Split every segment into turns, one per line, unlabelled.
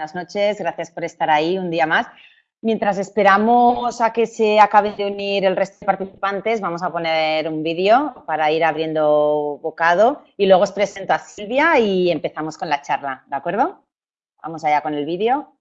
buenas noches, gracias por estar ahí un día más. Mientras esperamos a que se acabe de unir el resto de participantes, vamos a poner un vídeo para ir abriendo bocado y luego os presento a Silvia y empezamos con la charla, ¿de acuerdo? Vamos allá con el vídeo.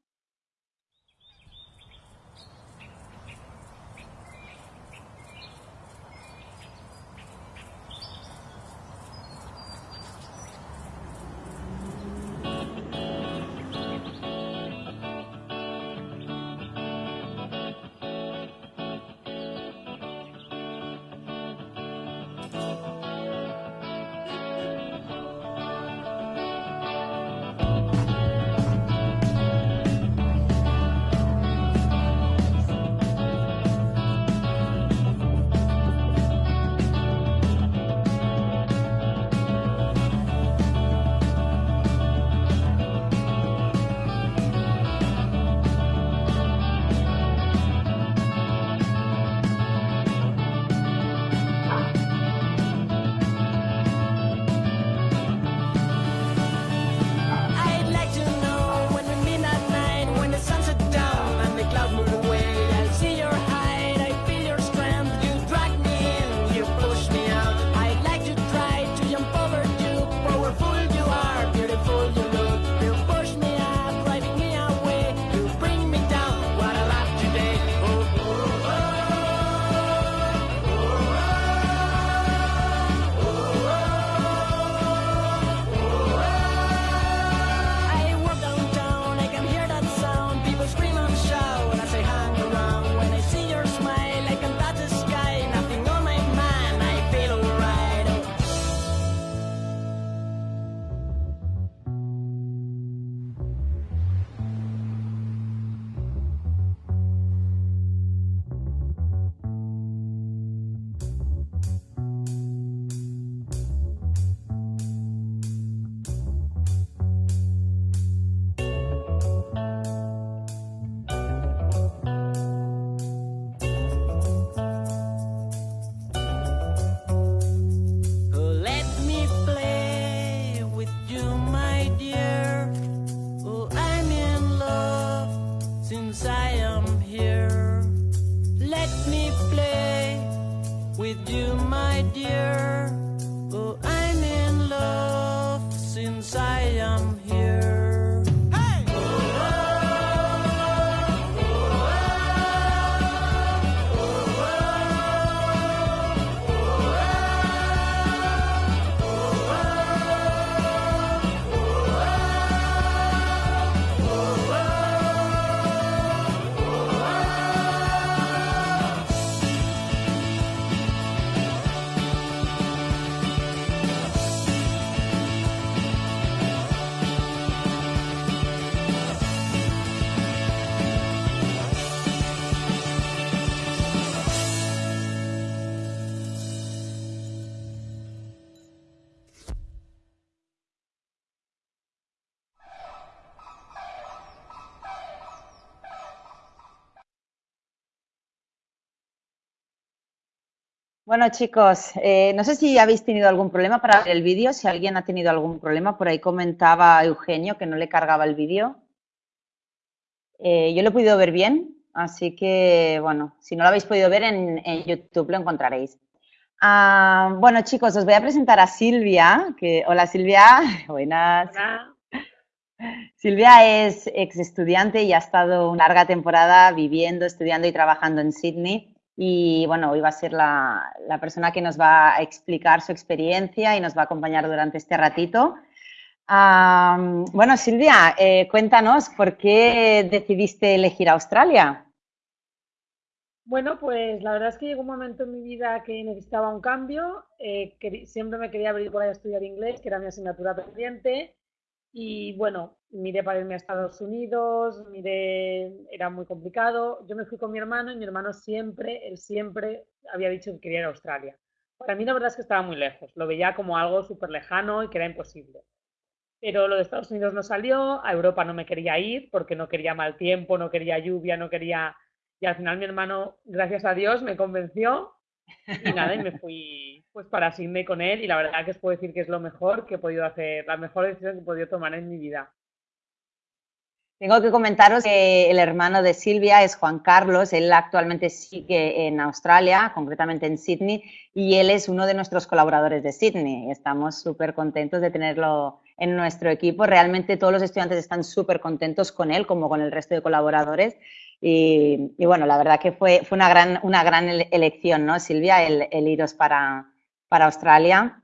Bueno, chicos, eh, no sé si habéis tenido algún problema para ver el vídeo, si alguien ha tenido algún problema. Por ahí comentaba Eugenio que no le cargaba el vídeo. Eh, yo lo he podido ver bien, así que, bueno, si no lo habéis podido ver en, YouTube lo encontraréis. Ah, bueno, chicos, os voy a presentar a Silvia. Que, hola, Silvia. Buenas. Hola. Silvia es ex estudiante y ha estado una larga temporada viviendo, estudiando y trabajando en Sydney y bueno, hoy va a ser la, persona que nos va a explicar su experiencia y nos va a acompañar durante este ratito. bueno, Silvia, eh, cuéntanos, ¿por qué decidiste elegir Australia?
Bueno, pues la verdad es que llegó un momento en mi vida que necesitaba un cambio. Eh, siempre me quería abrir por ahí a estudiar inglés, que era mi asignatura pendiente. Y bueno, miré para irme a Estados Unidos, miré, era muy complicado. Yo me fui con mi hermano y mi hermano siempre, él siempre había dicho que quería ir a Australia. Para mí la verdad es que estaba muy lejos, lo veía como algo súper lejano y que era imposible. Pero lo de Estados Unidos no salió, a Europa no me quería ir porque no quería mal tiempo, no quería lluvia, no quería... Y al final mi hermano, gracias a Dios, me convenció y nada, y me fui pues para Sydney con él y la verdad que os puedo decir que es lo mejor que he podido hacer, la mejor decisión que he podido tomar en mi vida.
Tengo que comentaros que el hermano de Silvia es Juan Carlos, él actualmente sigue en Australia, concretamente en Sydney, y él es uno de nuestros colaboradores de Sydney. Estamos súper contentos de tenerlo en nuestro equipo. Realmente todos los estudiantes están súper contentos con él, como con el resto de colaboradores. Y, bueno, la verdad que fue, fue una, gran, una gran elección, ¿no, Silvia, el, iros para, para Australia.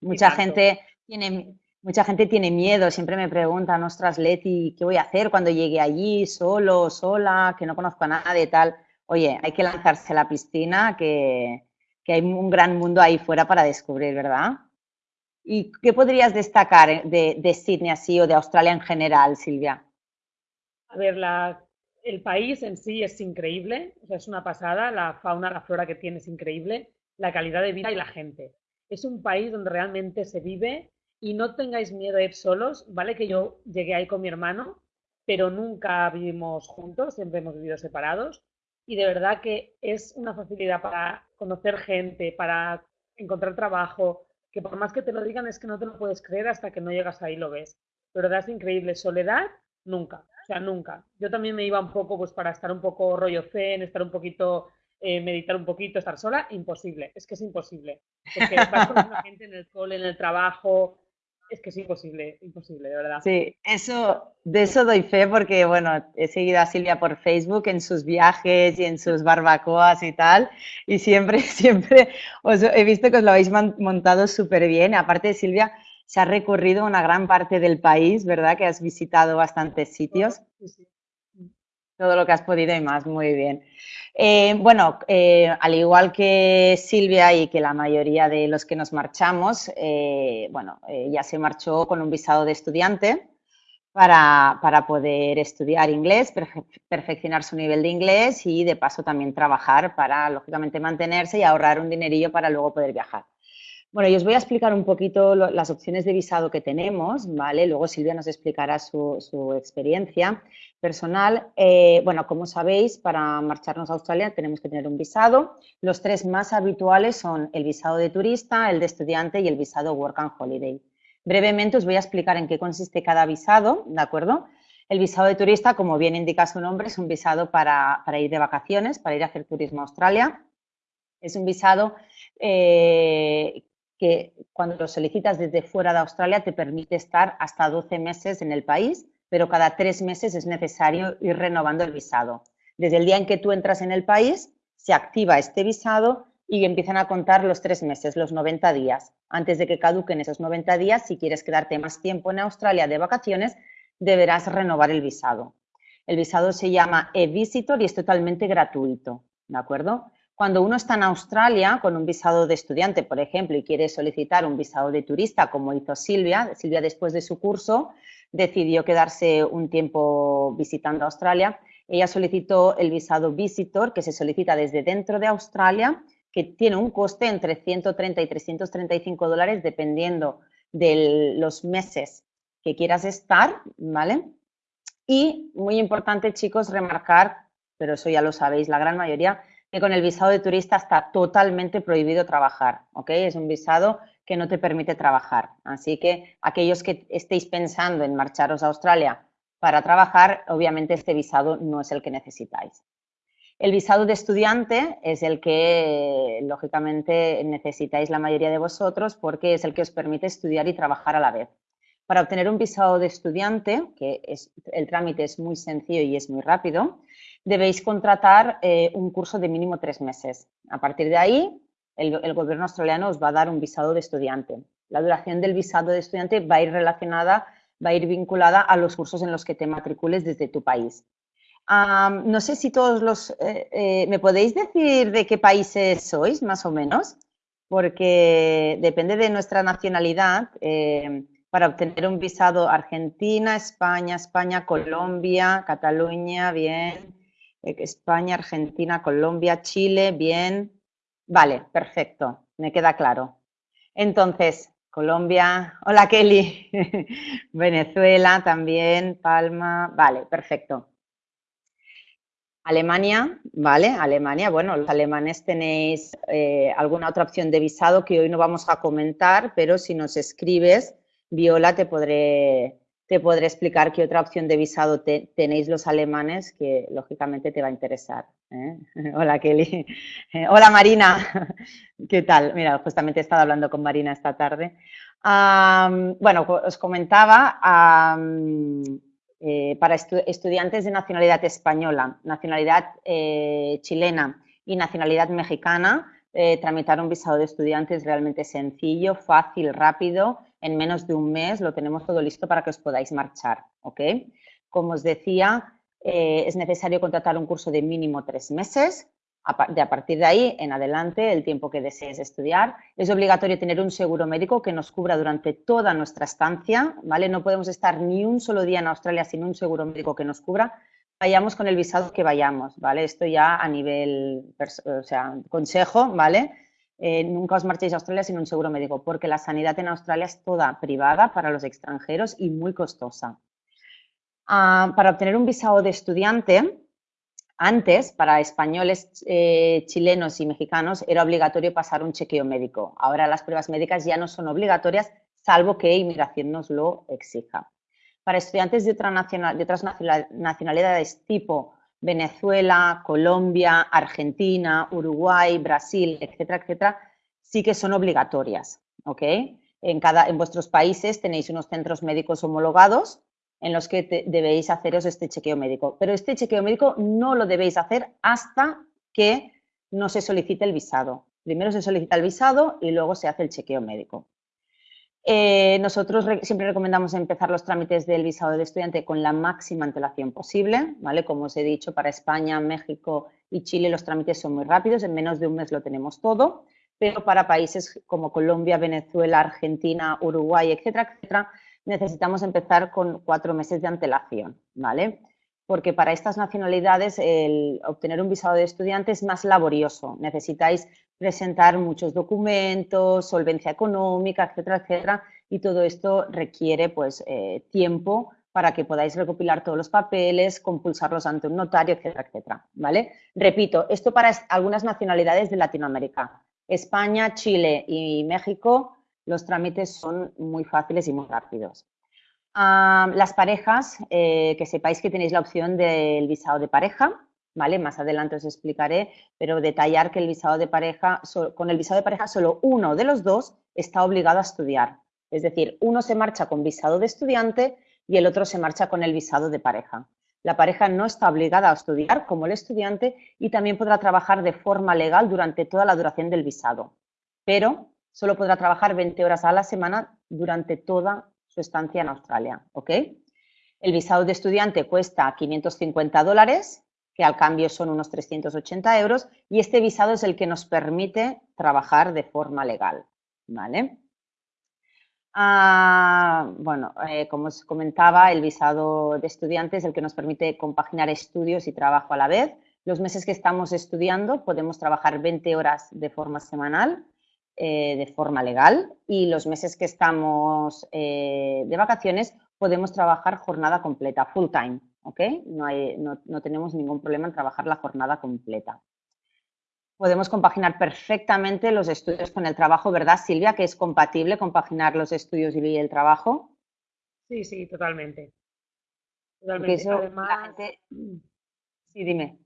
Mucha gente tiene Mucha gente tiene miedo, siempre me preguntan, ostras, Leti, ¿qué voy a hacer cuando llegue allí, solo, sola, que no conozco a nadie y tal? Oye, hay que lanzarse a la piscina, que, hay un gran mundo ahí fuera para descubrir, ¿verdad? ¿Y qué podrías destacar de, de Sydney así o de Australia en general, Silvia?
A ver, la, el país en sí es increíble, o sea, es una pasada, la fauna, la flora que tiene es increíble, la calidad de vida y la gente. Es un país donde realmente se vive y no tengáis miedo a ir solos, ¿vale? Que yo llegué ahí con mi hermano, pero nunca vivimos juntos, siempre hemos vivido separados y de verdad que es una facilidad para conocer gente, para encontrar trabajo, que por más que te lo digan es que no te lo puedes creer hasta que no llegas ahí y lo ves. Pero verdad es increíble. Soledad, nunca. Sea, nunca. Yo también me iba un poco, pues para estar un poco rollo zen, estar un poquito, eh, meditar un poquito, estar sola, imposible. Es que es imposible. Porque vas con la gente en el cole, en el trabajo, es que es imposible, imposible, de verdad.
Sí, eso, de eso doy fe porque, bueno, he seguido a Silvia por Facebook en sus viajes y en sus barbacoas y tal, y siempre, siempre os he visto que os lo habéis montado súper bien. Aparte, Silvia, se ha recorrido una gran parte del país, ¿verdad? Que has visitado bastantes sitios. Sí, sí todo lo que has podido y más, muy bien. Eh, bueno, eh, al igual que Silvia y que la mayoría de los que nos marchamos, eh, bueno, ya se marchó con un visado de estudiante para, para poder estudiar inglés, perfeccionar su nivel de inglés y de paso también trabajar para, lógicamente, mantenerse y ahorrar un dinerillo para luego poder viajar. Bueno, yo os voy a explicar un poquito las opciones de visado que tenemos, ¿vale? Luego Silvia nos explicará su, experiencia personal. Eh, bueno, como sabéis, para marcharnos a Australia tenemos que tener un visado. Los tres más habituales son el visado de turista, el de estudiante y el visado Work and Holiday. Brevemente os voy a explicar en qué consiste cada visado, ¿de acuerdo? El visado de turista, como bien indica su nombre, es un visado para, ir de vacaciones, para ir a hacer turismo a Australia. Es un visado eh, que cuando lo solicitas desde fuera de Australia te permite estar hasta 12 meses en el país pero cada tres meses es necesario ir renovando el visado. Desde el día en que tú entras en el país, se activa este visado y empiezan a contar los tres meses, los 90 días. Antes de que caduquen esos 90 días, si quieres quedarte más tiempo en Australia de vacaciones, deberás renovar el visado. El visado se llama e-visitor y es totalmente gratuito, ¿de acuerdo? Cuando uno está en Australia con un visado de estudiante, por ejemplo, y quiere solicitar un visado de turista, como hizo Silvia, Silvia después de su curso, decidió quedarse un tiempo visitando Australia. Ella solicitó el visado Visitor, que se solicita desde dentro de Australia, que tiene un coste entre 130 y 335 dólares dependiendo de los meses que quieras estar, ¿vale? Y muy importante, chicos, remarcar, pero eso ya lo sabéis, la gran mayoría, que con el visado de turista está totalmente prohibido trabajar, ¿ok? Es un visado que no te permite trabajar. Así que aquellos que estéis pensando en marcharos a Australia para trabajar, obviamente este visado no es el que necesitáis. El visado de estudiante es el que, lógicamente, necesitáis la mayoría de vosotros porque es el que os permite estudiar y trabajar a la vez. Para obtener un visado de estudiante, que es, el trámite es muy sencillo y es muy rápido, debéis contratar eh, un curso de mínimo tres meses. A partir de ahí, el, gobierno australiano os va a dar un visado de estudiante. La duración del visado de estudiante va a ir relacionada, va a ir vinculada a los cursos en los que te matricules desde tu país. no sé si todos los... Eh, eh, ¿Me podéis decir de qué países sois, más o menos? Porque depende de nuestra nacionalidad. Eh, para obtener un visado Argentina, España, España, Colombia, Cataluña, bien. España, Argentina, Colombia, Chile, bien. Vale, perfecto, me queda claro. Entonces, Colombia, hola Kelly, Venezuela también, Palma, vale, perfecto. Alemania, ¿vale? Alemania, bueno, los alemanes tenéis eh, alguna otra opción de visado que hoy no vamos a comentar, pero si nos escribes, Viola, te podré, te podré explicar qué otra opción de visado tenéis los alemanes que lógicamente te va a interesar. ¿eh? Hola Kelly. hola Marina. ¿Qué tal? Mira, justamente he estado hablando con Marina esta tarde. bueno, os comentaba, eh, para estudiantes de nacionalidad española, nacionalidad eh, chilena y nacionalidad mexicana, tramitar un visado de estudiante es realmente sencillo, fácil, rápido en menos de un mes lo tenemos todo listo para que os podáis marchar, ¿ok? Como os decía, eh, es necesario contratar un curso de mínimo tres meses, de a partir de ahí en adelante, el tiempo que desees estudiar. Es obligatorio tener un seguro médico que nos cubra durante toda nuestra estancia, ¿vale? No podemos estar ni un solo día en Australia sin un seguro médico que nos cubra. Vayamos con el visado que vayamos, ¿vale? Esto ya a nivel, o sea, consejo, ¿vale? Eh, nunca os marchéis a Australia sin un seguro médico, porque la sanidad en Australia es toda privada para los extranjeros y muy costosa. Ah, para obtener un visado de estudiante, antes, para españoles, eh, chilenos y mexicanos, era obligatorio pasar un chequeo médico. Ahora las pruebas médicas ya no son obligatorias, salvo que inmigración nos lo exija. Para estudiantes de, de otras nacionalidades tipo Venezuela, Colombia, Argentina, Uruguay, Brasil, etcétera, etcétera, sí que son obligatorias, ¿ok? En, cada, en vuestros países tenéis unos centros médicos homologados en los que debéis haceros este chequeo médico. Pero este chequeo médico no lo debéis hacer hasta que no se solicite el visado. Primero se solicita el visado y luego se hace el chequeo médico. Eh, nosotros siempre recomendamos empezar los trámites del visado de estudiante con la máxima antelación posible, ¿vale? Como os he dicho, para España, México y Chile los trámites son muy rápidos, en menos de un mes lo tenemos todo, pero para países como Colombia, Venezuela, Argentina, Uruguay, etcétera, etcétera, necesitamos empezar con cuatro meses de antelación, ¿vale? Porque para estas nacionalidades el obtener un visado de estudiante es más laborioso. Necesitáis presentar muchos documentos, solvencia económica, etcétera, etcétera, y todo esto requiere pues eh, tiempo para que podáis recopilar todos los papeles, compulsarlos ante un notario, etcétera, etcétera, ¿vale? Repito, esto para algunas nacionalidades de Latinoamérica. España, Chile y México, los trámites son muy fáciles y muy rápidos. Ah, las parejas, eh, que sepáis que tenéis la opción del visado de pareja, ¿vale? Más adelante os explicaré, pero detallar que el visado de pareja, con el visado de pareja solo uno de los dos está obligado a estudiar. Es decir, uno se marcha con visado de estudiante y el otro se marcha con el visado de pareja. La pareja no está obligada a estudiar como el estudiante y también podrá trabajar de forma legal durante toda la duración del visado, pero solo podrá trabajar 20 horas a la semana durante toda su estancia en Australia. ¿ok? El visado de estudiante cuesta 550 dólares que al cambio son unos 380 euros, y este visado es el que nos permite trabajar de forma legal. ¿vale? Ah, bueno, eh, como os comentaba, el visado de estudiante es el que nos permite compaginar estudios y trabajo a la vez. Los meses que estamos estudiando podemos trabajar 20 horas de forma semanal, eh, de forma legal, y los meses que estamos eh, de vacaciones podemos trabajar jornada completa, full time, ¿ok? No, hay, no, tenemos ningún problema en trabajar la jornada completa. Podemos compaginar perfectamente los estudios con el trabajo, ¿verdad, Silvia? Que es compatible compaginar los estudios y el trabajo.
Sí, sí, totalmente. Totalmente. además,
Sí, dime.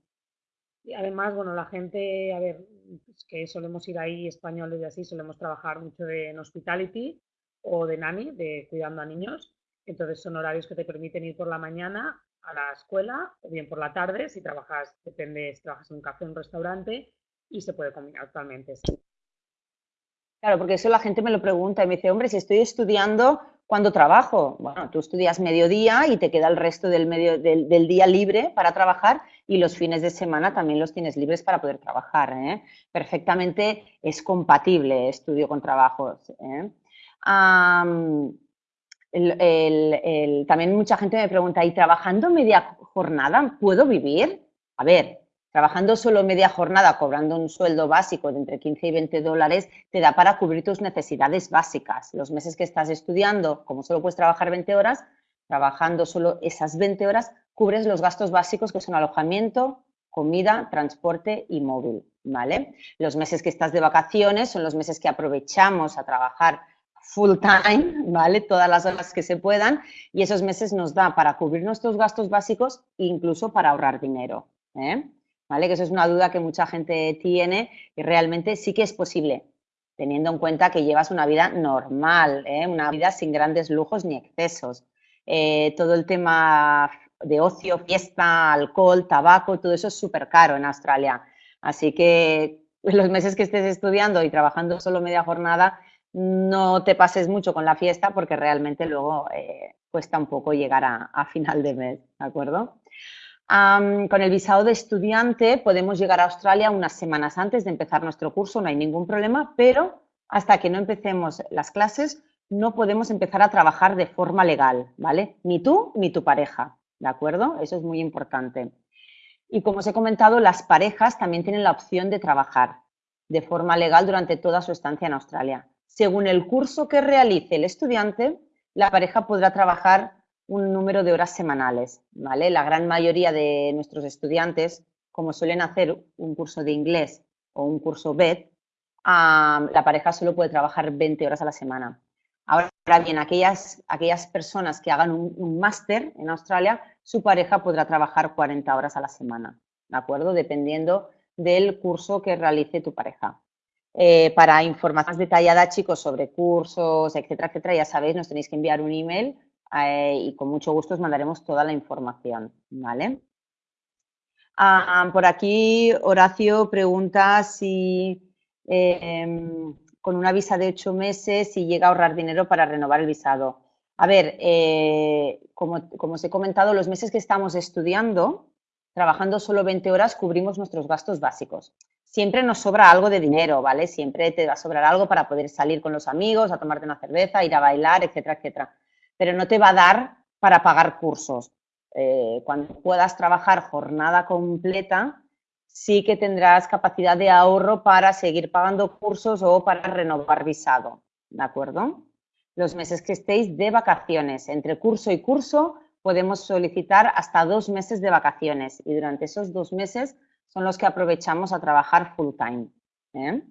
Y además, bueno, la gente, a ver, que solemos ir ahí españoles y así, solemos trabajar mucho en hospitality o de nani, de cuidando a niños. Entonces son horarios que te permiten ir por la mañana a la escuela o bien por la tarde, si trabajas, depende si trabajas en un café un restaurante, y se puede combinar totalmente.
Claro, porque eso la gente me lo pregunta y me dice, hombre, si estoy estudiando, ¿cuándo trabajo? Bueno, tú estudias mediodía y te queda el resto del, medio, del, día libre para trabajar y los fines de semana también los tienes libres para poder trabajar. ¿eh? Perfectamente es compatible estudio con trabajo. ¿eh? también mucha gente me pregunta, ¿y trabajando media jornada puedo vivir? A ver, trabajando solo media jornada, cobrando un sueldo básico de entre 15 y 20 dólares, te da para cubrir tus necesidades básicas. Los meses que estás estudiando, como solo puedes trabajar 20 horas, trabajando solo esas 20 horas, cubres los gastos básicos que son alojamiento, comida, transporte y móvil, ¿vale? Los meses que estás de vacaciones son los meses que aprovechamos a trabajar full time, ¿vale? Todas las horas que se puedan y esos meses nos da para cubrir nuestros gastos básicos e incluso para ahorrar dinero, ¿eh? ¿Vale? Que eso es una duda que mucha gente tiene y realmente sí que es posible, teniendo en cuenta que llevas una vida normal, ¿eh? una vida sin grandes lujos ni excesos. Eh, todo el tema de ocio, fiesta, alcohol, tabaco, todo eso es súper caro en Australia. Así que los meses que estés estudiando y trabajando solo media jornada, no te pases mucho con la fiesta porque realmente luego eh, cuesta un poco llegar a, final de mes, ¿de acuerdo? Con el visado de estudiante podemos llegar a Australia unas semanas antes de empezar nuestro curso, no hay ningún problema, pero hasta que no empecemos las clases no podemos empezar a trabajar de forma legal, ¿vale? Ni tú ni tu pareja, ¿de acuerdo? Eso es muy importante. Y como os he comentado, las parejas también tienen la opción de trabajar de forma legal durante toda su estancia en Australia. Según el curso que realice el estudiante, la pareja podrá trabajar un número de horas semanales, ¿vale? La gran mayoría de nuestros estudiantes, como suelen hacer un curso de inglés o un curso BED, la pareja solo puede trabajar 20 horas a la semana. Ahora bien, aquellas, aquellas personas que hagan un, máster en Australia, su pareja podrá trabajar 40 horas a la semana, ¿de acuerdo? Dependiendo del curso que realice tu pareja. Eh, para información más detallada, chicos, sobre cursos, etcétera, etcétera, ya sabéis, nos tenéis que enviar un email eh, y con mucho gusto os mandaremos toda la información, ¿vale? Ah, por aquí, Horacio pregunta si em, con una visa de ocho meses si llega a ahorrar dinero para renovar el visado. A ver, eh, como, como os he comentado, los meses que estamos estudiando, trabajando solo 20 horas, cubrimos nuestros gastos básicos siempre nos sobra algo de dinero, ¿vale? Siempre te va a sobrar algo para poder salir con los amigos, a tomarte una cerveza, ir a bailar, etcétera, etcétera. Pero no te va a dar para pagar cursos. Eh, cuando puedas trabajar jornada completa, sí que tendrás capacidad de ahorro para seguir pagando cursos o para renovar visado, ¿de acuerdo? Los meses que estéis de vacaciones, entre curso y curso, podemos solicitar hasta dos meses de vacaciones y durante esos dos meses son los que aprovechamos a trabajar full time. ¿eh?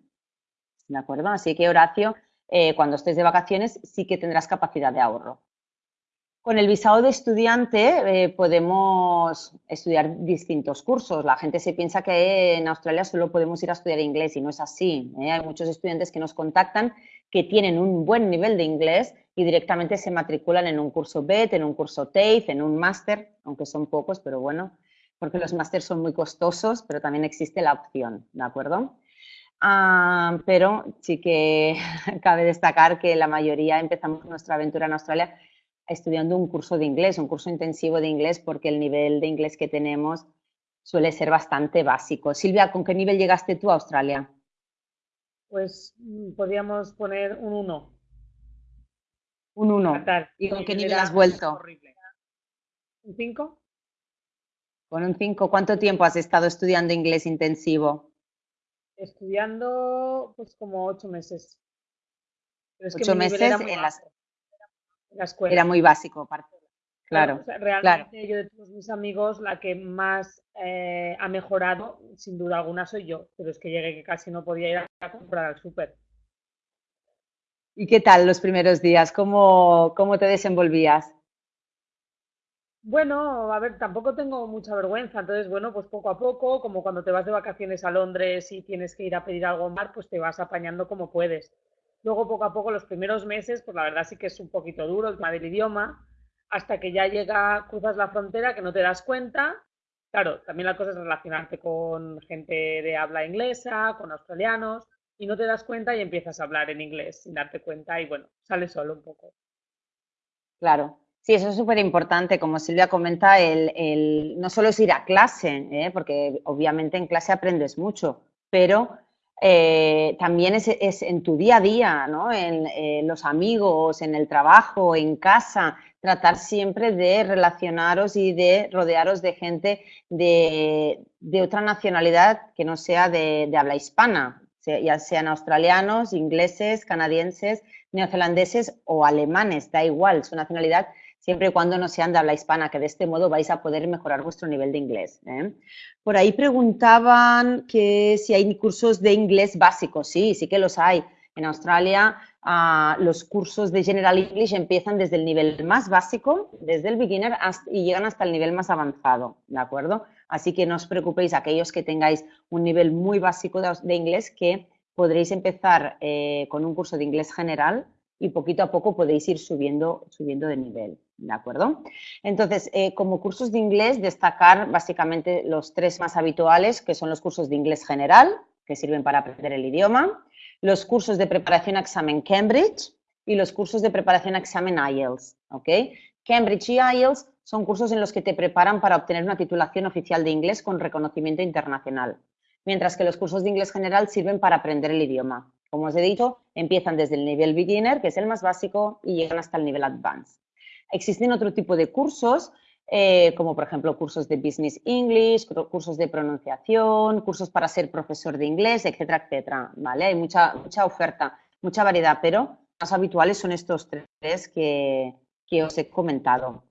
¿De acuerdo? Así que, Horacio, eh, cuando estés de vacaciones sí que tendrás capacidad de ahorro. Con el visado de estudiante eh, podemos estudiar distintos cursos. La gente se piensa que en Australia solo podemos ir a estudiar inglés y no es así. Hay muchos estudiantes que nos contactan que tienen un buen nivel de inglés y directamente se matriculan en un curso BET, en un curso TAFE, en un máster, aunque son pocos, pero bueno, porque los másteres son muy costosos, pero también existe la opción, ¿de acuerdo? Ah, pero sí que cabe destacar que la mayoría empezamos nuestra aventura en Australia estudiando un curso de inglés, un curso intensivo de inglés, porque el nivel de inglés que tenemos suele ser bastante básico. Silvia, ¿con qué nivel llegaste tú a Australia?
Pues mm, podríamos poner un 1.
Un 1. ¿Y con qué nivel has vuelto?
¿Un 5?
Con un 5, ¿cuánto tiempo has estado estudiando inglés intensivo?
Estudiando pues como ocho meses.
ocho meses en, la escuela. Era muy básico, Claro.
realmente yo de todos mis amigos, la que más eh, ha mejorado, sin duda alguna, soy yo. Pero es que llegué que casi no podía ir a comprar al súper.
¿Y qué tal los primeros días? ¿Cómo, cómo te desenvolvías?
Bueno, a ver, tampoco tengo mucha vergüenza, entonces, bueno, pues poco a poco, como cuando te vas de vacaciones a Londres y tienes que ir a pedir algo en mar, pues te vas apañando como puedes. Luego, poco a poco, los primeros meses, pues la verdad sí que es un poquito duro el tema del idioma, hasta que ya llega, cruzas la frontera, que no te das cuenta. Claro, también la cosa es relacionarte con gente de habla inglesa, con australianos, y no te das cuenta y empiezas a hablar en inglés sin darte cuenta y bueno, sale solo un poco.
Claro, Sí, eso es súper importante. Como Silvia comenta, el, no solo es ir a clase, ¿eh? porque obviamente en clase aprendes mucho, pero eh, también es, en tu día a día, ¿no? en eh, los amigos, en el trabajo, en casa, tratar siempre de relacionaros y de rodearos de gente de, otra nacionalidad que no sea de, de habla hispana, ya sean australianos, ingleses, canadienses, neozelandeses o alemanes, da igual, su nacionalidad siempre y cuando no sean de habla hispana, que de este modo vais a poder mejorar vuestro nivel de inglés. ¿eh? Por ahí preguntaban que si hay cursos de inglés básicos. Sí, sí que los hay. En Australia los cursos de General English empiezan desde el nivel más básico, desde el beginner, y llegan hasta el nivel más avanzado, ¿de acuerdo? Así que no os preocupéis, aquellos que tengáis un nivel muy básico de, inglés, que podréis empezar eh, con un curso de inglés general y poquito a poco podéis ir subiendo, subiendo de nivel, ¿de acuerdo? Entonces, eh, como cursos de inglés, destacar básicamente los tres más habituales, que son los cursos de inglés general, que sirven para aprender el idioma, los cursos de preparación a examen Cambridge y los cursos de preparación a examen IELTS, ¿ok? Cambridge y IELTS son cursos en los que te preparan para obtener una titulación oficial de inglés con reconocimiento internacional, mientras que los cursos de inglés general sirven para aprender el idioma. Como os he dicho, empiezan desde el nivel beginner, que es el más básico, y llegan hasta el nivel advanced. Existen otro tipo de cursos, eh, como por ejemplo cursos de Business English, cursos de pronunciación, cursos para ser profesor de inglés, etcétera, etcétera. ¿vale? Hay mucha, mucha oferta, mucha variedad, pero más habituales son estos tres que, os he comentado.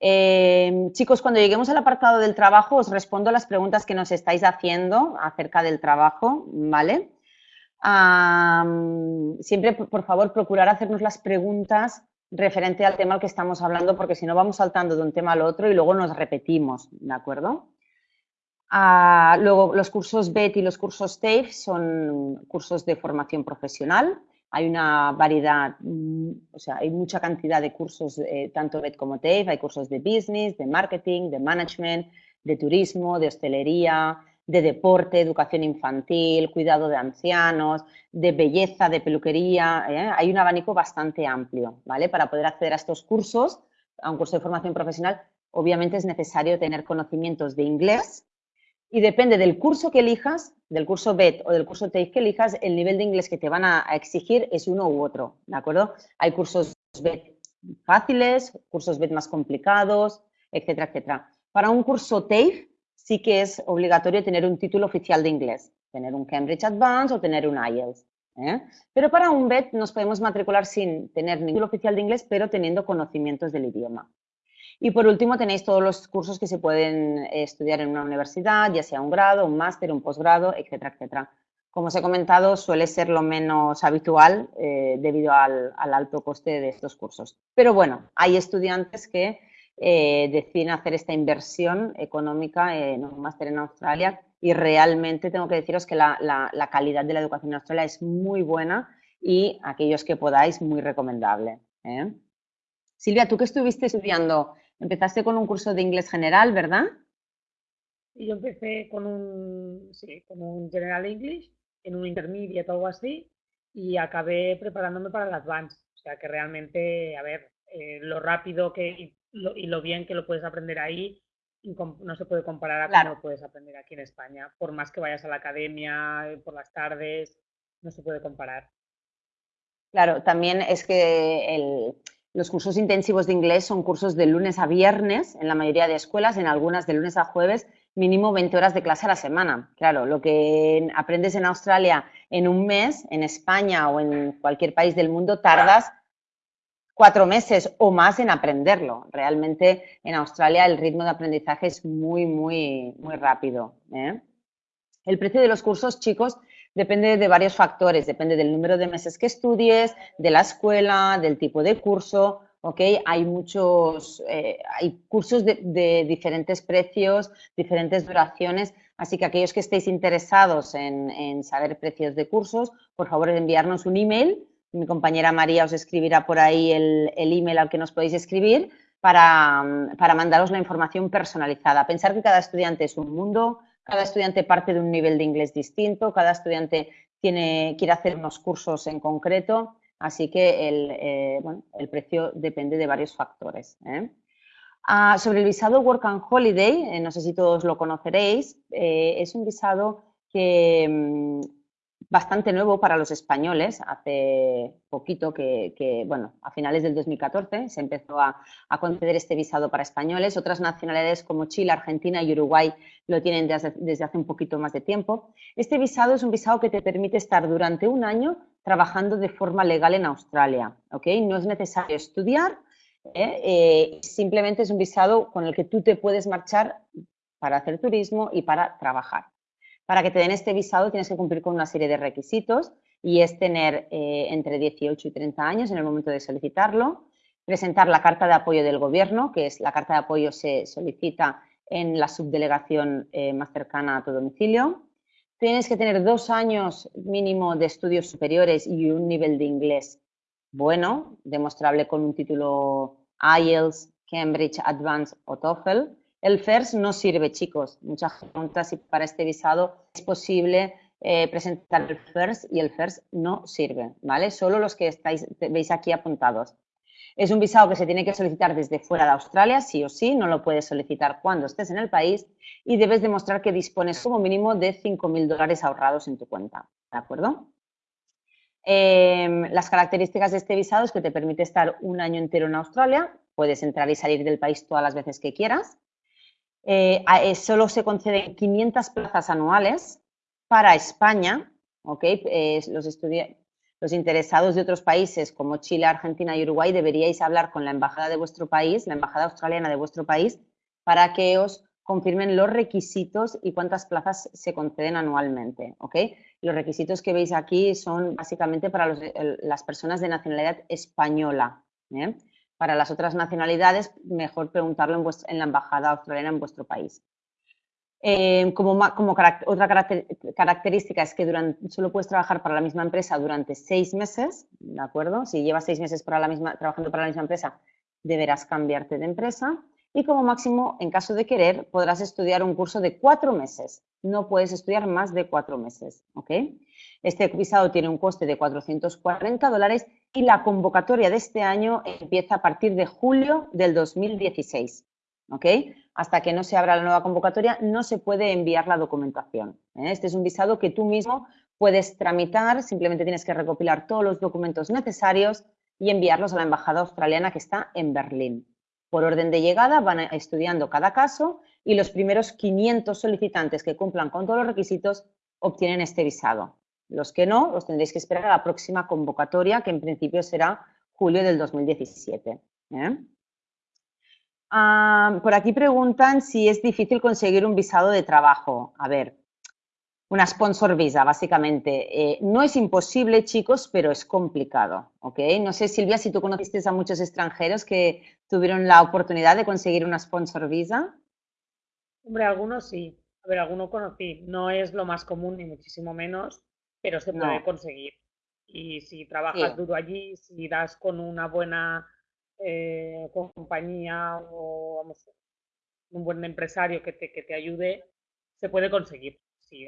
Eh, chicos, cuando lleguemos al apartado del trabajo, os respondo a las preguntas que nos estáis haciendo acerca del trabajo, ¿vale? siempre, por favor, procurar hacernos las preguntas referente al tema al que estamos hablando, porque si no vamos saltando de un tema al otro y luego nos repetimos, ¿de acuerdo? Ah, luego, los cursos BET y los cursos TAFE son cursos de formación profesional. Hay una variedad, mm, o sea, hay mucha cantidad de cursos, eh, tanto BET como TAFE. Hay cursos de business, de marketing, de management, de turismo, de hostelería, de deporte, educación infantil, cuidado de ancianos, de belleza, de peluquería. ¿eh? Hay un abanico bastante amplio, ¿vale? Para poder acceder a estos cursos, a un curso de formación profesional, obviamente es necesario tener conocimientos de inglés y depende del curso que elijas, del curso BET o del curso TAFE que elijas, el nivel de inglés que te van a, exigir es uno u otro, ¿de acuerdo? Hay cursos BET fáciles, cursos BET más complicados, etcétera, etcétera. Para un curso TAFE sí que es obligatorio tener un título oficial de inglés, tener un Cambridge Advance o tener un IELTS. ¿eh? Pero para un BET nos podemos matricular sin tener ningún título oficial de inglés, pero teniendo conocimientos del idioma. Y por último tenéis todos los cursos que se pueden eh, estudiar en una universidad, ya sea un grado, un máster, un posgrado, etcétera, etcétera. Como os he comentado, suele ser lo menos habitual eh, debido al, alto coste de estos cursos. Pero bueno, hay estudiantes que eh, hacer esta inversión económica en un máster en Australia y realmente tengo que deciros que la, calidad de la educación en Australia es muy buena y aquellos que podáis, muy recomendable. ¿eh? Silvia, tú que estuviste estudiando, empezaste con un curso de inglés general, ¿verdad?
Y yo empecé con un, sí, con un General English, en un intermediate o algo así, y acabé preparándome para el Advanced. O sea que realmente, a ver, eh, lo rápido que y lo bien que lo puedes aprender ahí no se puede comparar a cómo lo puedes aprender aquí en España. Por más que vayas a la academia eh, por las tardes, no se puede comparar.
Claro, también es que los cursos intensivos de inglés son cursos de lunes a viernes en la mayoría de escuelas, en algunas de lunes a jueves, mínimo 20 horas de clase a la semana. Claro, lo que aprendes en Australia en un mes, en España o en cualquier país del mundo, tardas cuatro meses o más en aprenderlo. Realmente en Australia el ritmo de aprendizaje es muy, muy, muy rápido. ¿eh? El precio de los cursos, chicos, depende de varios factores. Depende del número de meses que estudies, de la escuela, del tipo de curso. ¿ok? Hay muchos, eh, hay cursos de, diferentes precios, diferentes duraciones, así que aquellos que estéis interesados en, en saber precios de cursos, por favor enviarnos un email mi compañera María os escribirá por ahí el, email al que nos podéis escribir para, mandaros la información personalizada. Pensar que cada estudiante es un mundo, cada estudiante parte de un nivel de inglés distinto, cada estudiante quiere hacer unos cursos en concreto, así que el, eh, precio depende de varios factores. ¿eh? Ah, sobre el visado Work and Holiday, eh, no sé si todos lo conoceréis, es un visado que mm, bastante nuevo para los españoles. Hace poquito que, bueno, a finales del 2014 se empezó a, conceder este visado para españoles. Otras nacionalidades como Chile, Argentina y Uruguay lo tienen desde, hace un poquito más de tiempo. Este visado es un visado que te permite estar durante un año trabajando de forma legal en Australia. ¿ok? No es necesario estudiar, ¿eh? Eh, simplemente es un visado con el que tú te puedes marchar para hacer turismo y para trabajar. Para que te den este visado tienes que cumplir con una serie de requisitos y es tener eh, entre 18 y 30 años en el momento de solicitarlo, presentar la carta de apoyo del gobierno, que es la carta de apoyo se solicita en la subdelegación eh, más cercana a tu domicilio. Tienes que tener dos años mínimo de estudios superiores y un nivel de inglés bueno, demostrable con un título IELTS, Cambridge Advanced o TOEFL. El FIRST no sirve, chicos. Muchas preguntas si para este visado es posible eh, presentar el FIRST y el FIRST no sirve, ¿vale? Solo los que estáis, veis aquí apuntados. Es un visado que se tiene que solicitar desde fuera de Australia, sí o sí, no lo puedes solicitar cuando estés en el país y debes demostrar que dispones como mínimo de 5.000 dólares ahorrados en tu cuenta, ¿de acuerdo? Em, las características de este visado es que te permite estar un año entero en Australia, puedes entrar y salir del país todas las veces que quieras. Eh, eh, solo se conceden 500 plazas anuales para España, los, los interesados de otros países como Chile, Argentina y Uruguay deberíais hablar con la embajada de vuestro país, la embajada australiana de vuestro país, para que os confirmen los requisitos y cuántas plazas se conceden anualmente. Los requisitos que veis aquí son básicamente para las personas de nacionalidad española. ¿eh? Para las otras nacionalidades, mejor preguntarlo en, la embajada australiana en vuestro país. Eh, como, otra característica es que solo puedes trabajar para la misma empresa durante seis meses, ¿de acuerdo? Si llevas seis meses para la misma, trabajando para la misma empresa, deberás cambiarte de empresa. Y como máximo, en caso de querer, podrás estudiar un curso de cuatro meses. No puedes estudiar más de cuatro meses, ¿ok? Este visado tiene un coste de 440 dólares y la convocatoria de este año empieza a partir de julio del 2016, ¿ok? hasta que no se abra la nueva convocatoria, no se puede enviar la documentación. ¿eh? Este es un visado que tú mismo puedes tramitar, simplemente tienes que recopilar todos los documentos necesarios y enviarlos a la embajada australiana que está en Berlín. Por orden de llegada van estudiando cada caso y los primeros 500 solicitantes que cumplan con todos los requisitos obtienen este visado. Los que no, los tendréis que esperar a la próxima convocatoria, que en principio será julio del 2017. Ah, por aquí preguntan si es difícil conseguir un visado de trabajo. A ver, una sponsor visa, básicamente. Eh, no es imposible, chicos, pero es complicado, ¿ok? No sé, Silvia, si tú conociste a muchos extranjeros que tuvieron la oportunidad de conseguir una sponsor visa.
Hombre, algunos sí. A ver, algunos conocí. No es lo más común, ni muchísimo menos, pero se puede conseguir. Y si trabajas duro allí, si das con una buena eh, compañía o vamos, un buen empresario que te, que te ayude, se puede conseguir.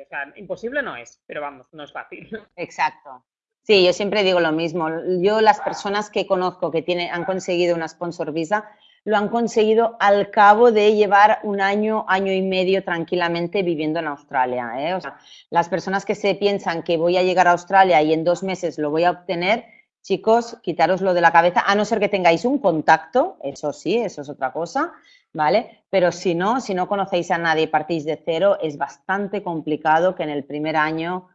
O sea, imposible no es, pero vamos, no es fácil.
Exacto. Sí, yo siempre digo lo mismo. Yo las personas que conozco que tienen, han conseguido una sponsor visa, lo han conseguido al cabo de llevar un año, año y medio tranquilamente viviendo en Australia. ¿eh? O sea, las personas que se piensan que voy a llegar a Australia y en dos meses lo voy a obtener, chicos, quitároslo de la cabeza, a no ser que tengáis un contacto, eso sí, eso es otra cosa, ¿vale? Pero si no, si no conocéis a nadie y partís de cero, es bastante complicado que en el primer año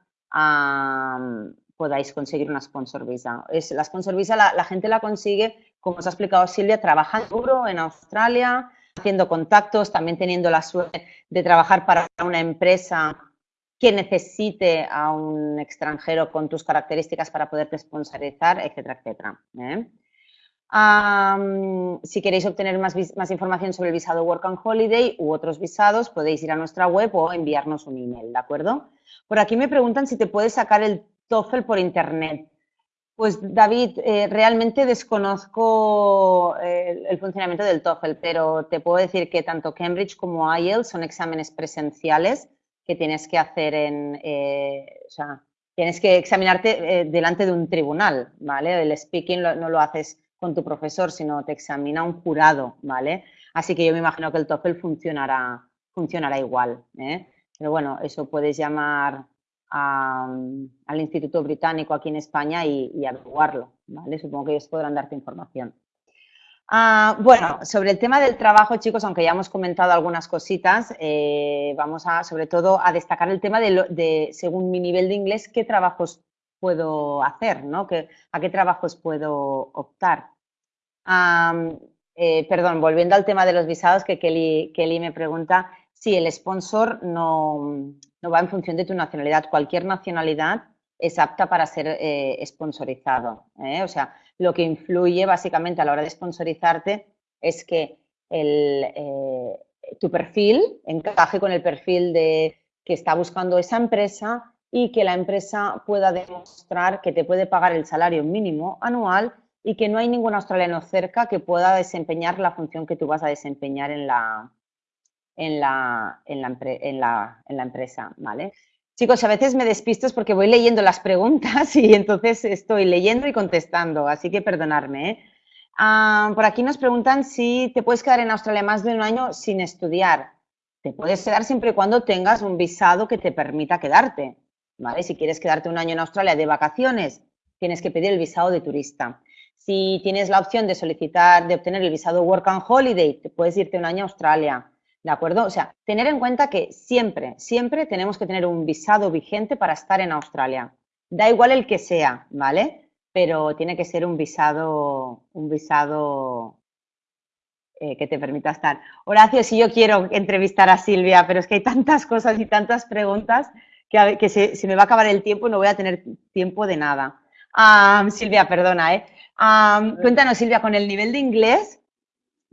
podáis conseguir una sponsor visa. La sponsor visa la, gente la consigue, como os ha explicado Silvia, trabajando duro en Australia, haciendo contactos, también teniendo la suerte de trabajar para una empresa que necesite a un extranjero con tus características para poderte sponsorizar, etcétera, etcétera. ¿eh? si queréis obtener más, más, información sobre el visado Work and Holiday u otros visados, podéis ir a nuestra web o enviarnos un email, ¿de acuerdo? Por aquí me preguntan si te puedes sacar el TOEFL por internet. Pues David, eh, realmente desconozco eh, el, funcionamiento del TOEFL, pero te puedo decir que tanto Cambridge como IELTS son exámenes presenciales que tienes que hacer en, eh, o sea, tienes que examinarte eh, delante de un tribunal, ¿vale? El speaking no lo haces con tu profesor, sino te examina un jurado, ¿vale? Así que yo me imagino que el TOEFL funcionará, funcionará igual, ¿eh? Pero bueno, eso puedes llamar al Instituto Británico aquí en España y, y averiguarlo, ¿vale? Supongo que ellos podrán darte información. Ah, bueno, sobre el tema del trabajo, chicos, aunque ya hemos comentado algunas cositas, eh, vamos a, sobre todo, a destacar el tema de, según mi nivel de inglés, qué trabajos puedo hacer, ¿no? ¿A qué trabajos puedo optar? Eh, perdón, volviendo al tema de los visados, que Kelly, me pregunta, si el sponsor no, no va en función de tu nacionalidad. Cualquier nacionalidad es apta para ser eh, sponsorizado. O sea, lo que influye básicamente a la hora de sponsorizarte es que el, tu perfil encaje con el perfil de que está buscando esa empresa y que la empresa pueda demostrar que te puede pagar el salario mínimo anual y que no hay ningún australiano cerca que pueda desempeñar la función que tú vas a desempeñar en la, en la, empresa, ¿vale? Chicos, a veces me despisto porque voy leyendo las preguntas y entonces estoy leyendo y contestando, así que perdonarme. ¿eh? Ah, por aquí nos preguntan si te puedes quedar en Australia más de un año sin estudiar. Te puedes quedar siempre y cuando tengas un visado que te permita quedarte. Si quieres quedarte un año en Australia de vacaciones, tienes que pedir el visado de turista. Si tienes la opción de solicitar, de obtener el visado Work and Holiday, te puedes irte un año a Australia. ¿De acuerdo? O sea, tener en cuenta que siempre, siempre tenemos que tener un visado vigente para estar en Australia. Da igual el que sea, ¿vale? Pero tiene que ser un visado, un visado eh, que te permita estar. Horacio, si yo quiero entrevistar a Silvia, pero es que hay tantas cosas y tantas preguntas que, que se, me va a acabar el tiempo y no voy a tener tiempo de nada. Silvia, perdona, ¿eh? cuéntanos, Silvia, con el nivel de inglés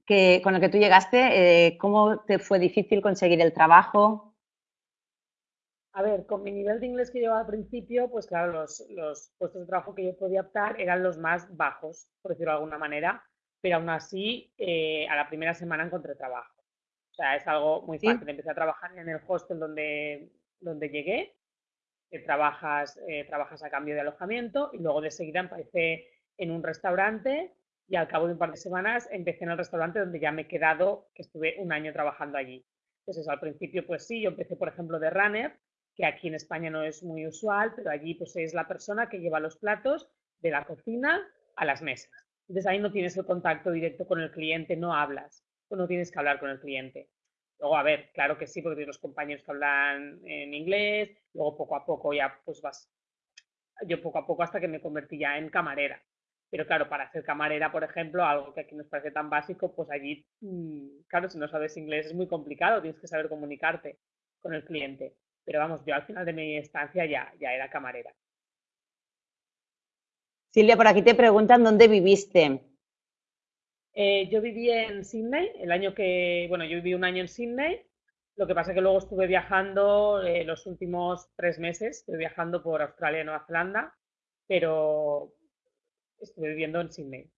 que, con el que tú llegaste, eh, ¿cómo te fue difícil conseguir el trabajo?
A ver, con mi nivel de inglés que llevaba al principio, pues claro, los, los puestos de trabajo que yo podía optar eran los más bajos, por decirlo de alguna manera pero aún así eh, a la primera semana encontré trabajo. O sea, es algo muy fácil. Empecé a trabajar en el hostel donde, donde llegué, eh, trabajas, eh, trabajas a cambio de alojamiento y luego de seguida empecé en un restaurante y al cabo de un par de semanas empecé en el restaurante donde ya me he quedado, que estuve un año trabajando allí. Eso, al principio pues sí, yo empecé por ejemplo de runner, que aquí en España no es muy usual, pero allí pues es la persona que lleva los platos de la cocina a las mesas. Entonces ahí no tienes el contacto directo con el cliente, no hablas, no tienes que hablar con el cliente. Luego, a ver, claro que sí, porque tienes los compañeros que hablan en inglés, luego poco a poco ya pues vas, yo poco a poco hasta que me convertí ya en camarera. Pero claro, para ser camarera, por ejemplo, algo que aquí nos parece tan básico, pues allí, mm, claro, si no sabes inglés es muy complicado, tienes que saber comunicarte con el cliente. Pero vamos, yo al final de mi estancia ya, ya era camarera.
Silvia, por aquí te preguntan dónde viviste.
Eh, yo viví en Sydney, el año que, bueno, yo viví un año en Sydney, lo que pasa es que luego estuve viajando eh, los últimos tres meses, estuve viajando por Australia y Nueva Zelanda, pero estuve viviendo en Sydney.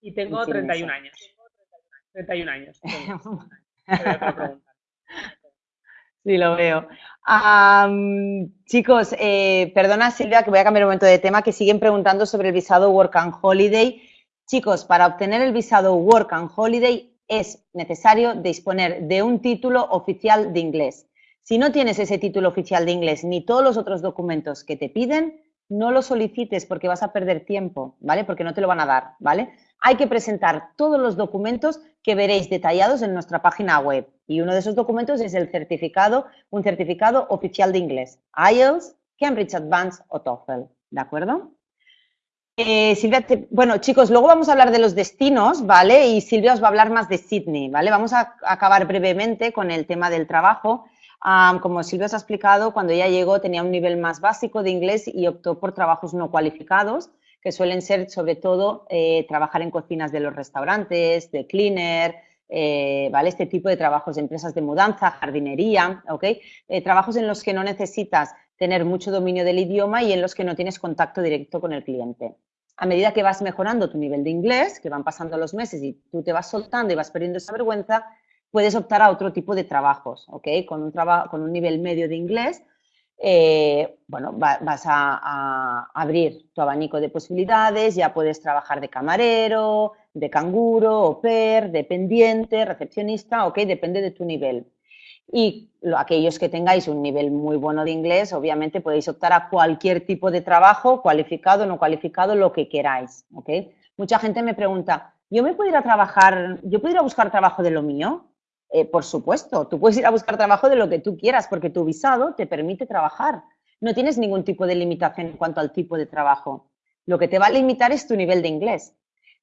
Y tengo 31 años. 31 años.
Sí, lo veo. chicos, eh, perdona Silvia que voy a cambiar un momento de tema, que siguen preguntando sobre el visado Work and Holiday. Chicos, para obtener el visado Work and Holiday es necesario disponer de un título oficial de inglés. Si no tienes ese título oficial de inglés ni todos los otros documentos que te piden, no lo solicites porque vas a perder tiempo, ¿vale? Porque no te lo van a dar, ¿vale? hay que presentar todos los documentos que veréis detallados en nuestra página web. Y uno de esos documentos es el certificado, un certificado oficial de inglés, IELTS, Cambridge Advanced o TOEFL, ¿de acuerdo? Eh, Silvia, bueno, chicos, luego vamos a hablar de los destinos, ¿vale? Y Silvia os va a hablar más de Sydney, ¿vale? Vamos a acabar brevemente con el tema del trabajo. Como Silvia os ha explicado, cuando ella llegó tenía un nivel más básico de inglés y optó por trabajos no cualificados que suelen ser sobre todo eh, trabajar en cocinas de los restaurantes, de cleaner, eh, ¿vale? Este tipo de trabajos, de empresas de mudanza, jardinería, ¿ok? Eh, trabajos en los que no necesitas tener mucho dominio del idioma y en los que no tienes contacto directo con el cliente. A medida que vas mejorando tu nivel de inglés, que van pasando los meses y tú te vas soltando y vas perdiendo esa vergüenza, puedes optar a otro tipo de trabajos, ¿ok? Con un, nivel medio de inglés eh, bueno, vas a, abrir tu abanico de posibilidades, ya puedes trabajar de camarero, de canguro, au pair, dependiente, recepcionista, ok, depende de tu nivel. Y aquellos que tengáis un nivel muy bueno de inglés, obviamente podéis optar a cualquier tipo de trabajo, cualificado, no cualificado, lo que queráis, ok. Mucha gente me pregunta, ¿yo me puedo trabajar, yo puedo buscar trabajo de lo mío? Eh, por supuesto, tú puedes ir a buscar trabajo de lo que tú quieras porque tu visado te permite trabajar. No tienes ningún tipo de limitación en cuanto al tipo de trabajo. Lo que te va a limitar es tu nivel de inglés.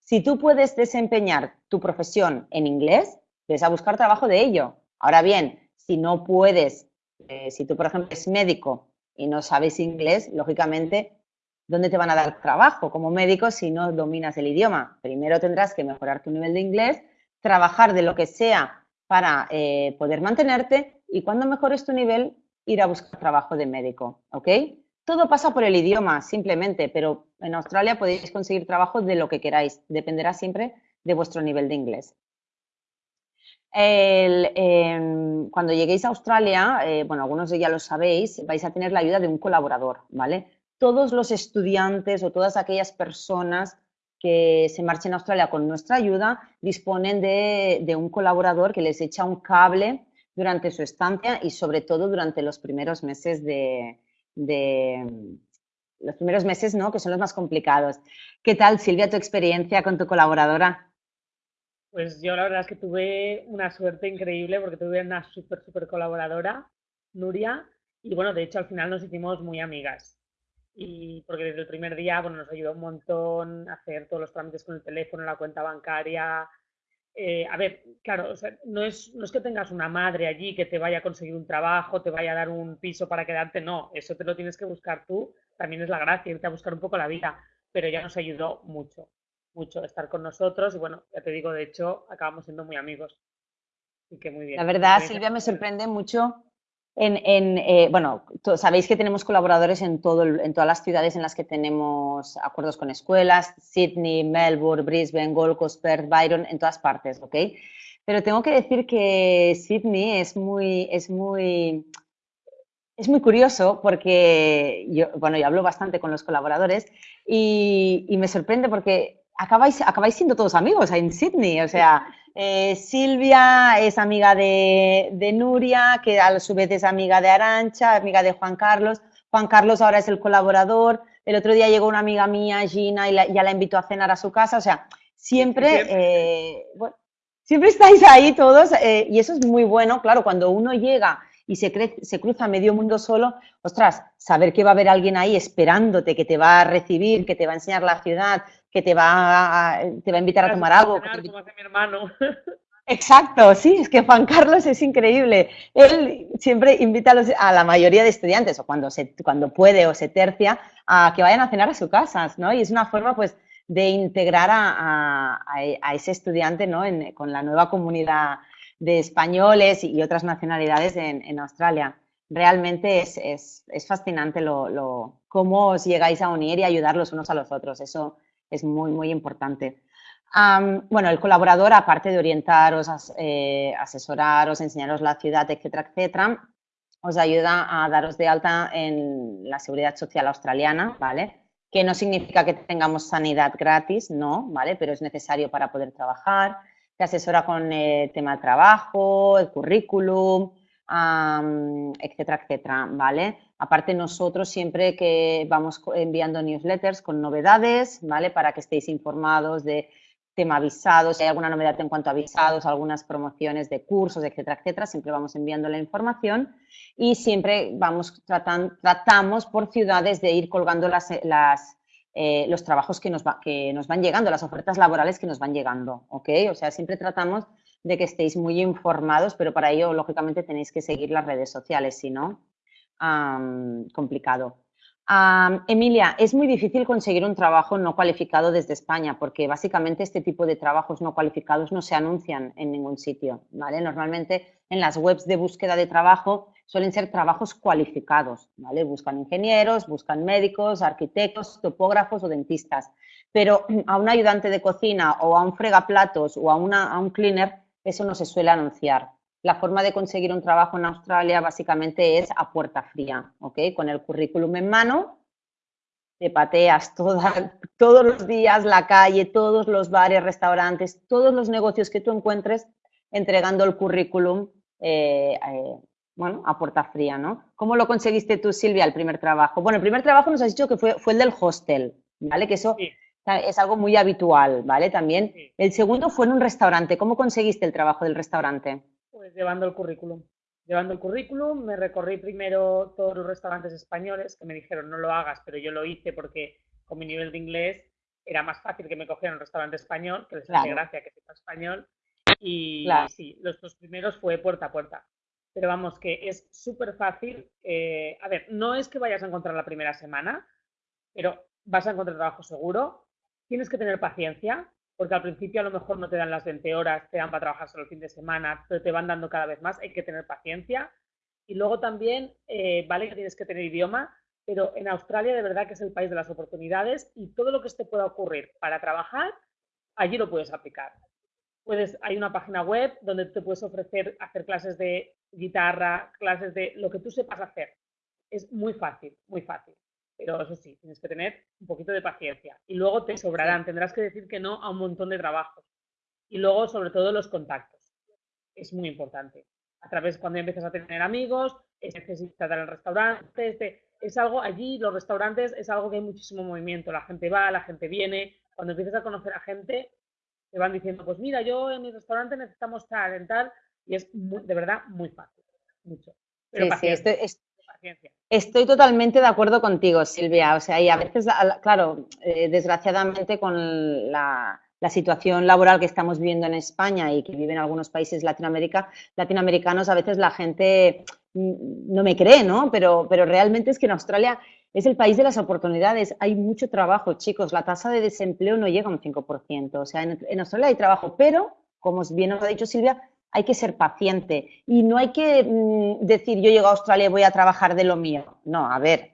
Si tú puedes desempeñar tu profesión en inglés, ves a buscar trabajo de ello. Ahora bien, si no puedes, eh, si tú, por ejemplo, eres médico y no sabes inglés, lógicamente, ¿dónde te van a dar trabajo como médico si no dominas el idioma? Primero tendrás que mejorar tu nivel de inglés, trabajar de lo que sea para eh, poder mantenerte y cuando mejores tu nivel, ir a buscar trabajo de médico, ¿ok? Todo pasa por el idioma, simplemente, pero en Australia podéis conseguir trabajo de lo que queráis, dependerá siempre de vuestro nivel de inglés. Em, cuando lleguéis a Australia, eh, bueno, algunos ya lo sabéis, vais a tener la ayuda de un colaborador, ¿vale? Todos los estudiantes o todas aquellas personas que se marchen a Australia con nuestra ayuda disponen de, un colaborador que les echa un cable durante su estancia y sobre todo durante los primeros meses de, de los primeros meses, ¿no? Que son los más complicados. ¿Qué tal, Silvia, tu experiencia con tu colaboradora?
Pues yo la verdad es que tuve una suerte increíble porque tuve una súper, súper colaboradora, Nuria, y bueno, de hecho al final nos hicimos muy amigas. Y porque desde el primer día, bueno, nos ayudó un montón a hacer todos los trámites con el teléfono, la cuenta bancaria. Eh, a ver, claro, no, es, no es que tengas una madre allí que te vaya a conseguir un trabajo, te vaya a dar un piso para quedarte, no, eso te lo tienes que buscar tú, también es la gracia, irte a buscar un poco la vida, pero ella nos ayudó mucho mucho estar con nosotros y bueno, ya te digo, de hecho, acabamos siendo muy amigos.
y que muy bien. La verdad, Silvia, me sorprende mucho eh, bueno, sabéis que tenemos colaboradores en, todo todas las ciudades en las que tenemos acuerdos con escuelas, Sydney, Melbourne, Brisbane, Gold Coast, Perth, Byron, en todas partes, ¿ok? Pero tengo que decir que Sydney es muy, es muy, es muy curioso porque yo, bueno, yo hablo bastante con los colaboradores y, y me sorprende porque acabáis, acabáis siendo todos amigos en Sydney. O sea, eh, Silvia es amiga de, Nuria, que a su vez es amiga de Arancha, amiga de Juan Carlos. Juan Carlos ahora es el colaborador. El otro día llegó una amiga mía, Gina, y ya la invitó a cenar a su casa. O sea, siempre, eh, siempre estáis ahí todos eh, y eso es muy bueno. Claro, cuando uno llega y se, se cruza medio mundo solo, ostras, saber que va a haber alguien ahí esperándote, que te va a recibir, que te va a enseñar la ciudad, que te va a, te va a invitar a tomar algo.
como hace mi hermano.
Exacto, sí, es que Juan Carlos es increíble. Él siempre invita a, la mayoría de estudiantes, o cuando, se, cuando puede o se tercia, a que vayan a cenar a su casa, ¿no? Y es una forma, pues, de integrar a, ese estudiante, ¿no? con la nueva comunidad de españoles y otras nacionalidades en, Australia. Realmente es, es, fascinante lo, lo, cómo os llegáis a unir y ayudar los unos a los otros. Eso es muy, muy importante. bueno, el colaborador, aparte de orientaros, eh, asesoraros, enseñaros la ciudad, etcétera, etcétera, os ayuda a daros de alta en la seguridad social australiana, ¿vale? Que no significa que tengamos sanidad gratis, no, ¿vale? Pero es necesario para poder trabajar. Te asesora con el tema de trabajo, el currículum, etcétera, etcétera, ¿vale? Aparte nosotros siempre que vamos enviando newsletters con novedades, ¿vale? Para que estéis informados de tema avisados, si hay alguna novedad en cuanto a avisados, algunas promociones de cursos, etcétera, etcétera, siempre vamos enviando la información y siempre vamos tratamos por ciudades de ir colgando las eh, los trabajos que nos, que nos van llegando, las ofertas laborales que nos van llegando, ¿ok? O sea, siempre tratamos de que estéis muy informados, pero para ello, lógicamente, tenéis que seguir las redes sociales, si no, complicado. Emilia, es muy difícil conseguir un trabajo no cualificado desde España porque básicamente este tipo de trabajos no cualificados no se anuncian en ningún sitio, ¿vale? Normalmente en las webs de búsqueda de trabajo suelen ser trabajos cualificados, ¿vale? Buscan ingenieros, buscan médicos, arquitectos, topógrafos o dentistas, pero a un ayudante de cocina o a un fregaplatos o a, a un cleaner eso no se suele anunciar. La forma de conseguir un trabajo en Australia básicamente es a puerta fría, ¿ok? Con el currículum en mano, te pateas todos los días la calle, todos los bares, restaurantes, todos los negocios que tú encuentres entregando el currículum, eh, eh, bueno, a puerta fría, ¿no? ¿Cómo lo conseguiste tú, Silvia, el primer trabajo? Bueno, el primer trabajo nos has dicho que fue, fue el del hostel, ¿vale? Que eso es algo muy habitual, ¿vale? También. El segundo fue en un restaurante. ¿Cómo conseguiste el trabajo del restaurante?
Pues llevando el currículum. Llevando el currículum, me recorrí primero todos los restaurantes españoles que me dijeron no lo hagas, pero yo lo hice porque con mi nivel de inglés era más fácil que me cogieran un restaurante español, que les hace gracia que sepa español. Y sí, los dos primeros fue puerta a puerta. pero vamos, que es súper fácil. Eh, a ver, no es que vayas a encontrar la primera semana, pero vas a encontrar trabajo seguro. Tienes que tener paciencia, porque al principio a lo mejor no te dan las 20 horas, te dan para trabajar solo el fin de semana, pero te van dando cada vez más. Hay que tener paciencia. Y luego también, eh, vale que tienes que tener idioma, pero en Australia de verdad que es el país de las oportunidades y todo lo que te pueda ocurrir para trabajar, allí lo puedes aplicar. Puedes, hay una página web donde te puedes ofrecer hacer clases de guitarra, clases de lo que tú sepas hacer. Es muy fácil, muy fácil. Pero eso sí, tienes que tener un poquito de paciencia. Y luego te sobrarán, tendrás que decir que no a un montón de trabajos. Y luego, sobre todo, los contactos. Es muy importante. A través, cuando empiezas a tener amigos, es necesitar al restaurante, es algo, allí los restaurantes es algo que hay muchísimo movimiento. La gente va, la gente viene. Cuando empiezas a conocer a gente, te van diciendo, pues mira, yo en mi restaurante necesitamos tal, tal, y es de verdad muy fácil, mucho. Pero
estoy, totalmente de acuerdo contigo, Silvia. O sea, y a veces, claro, eh, desgraciadamente con la, situación laboral que estamos viviendo en España y que viven algunos países Latinoamérica, latinoamericanos, a veces la gente mm, no me cree, ¿no? Pero, pero realmente es que en Australia es el país de las oportunidades. Hay mucho trabajo, chicos. La tasa de desempleo no llega a un 5%. O sea, en, Australia hay trabajo, pero, como bien os ha dicho Silvia, hay que ser paciente y no hay que mm, decir yo llego a Australia y voy a trabajar de lo mío. No, a ver,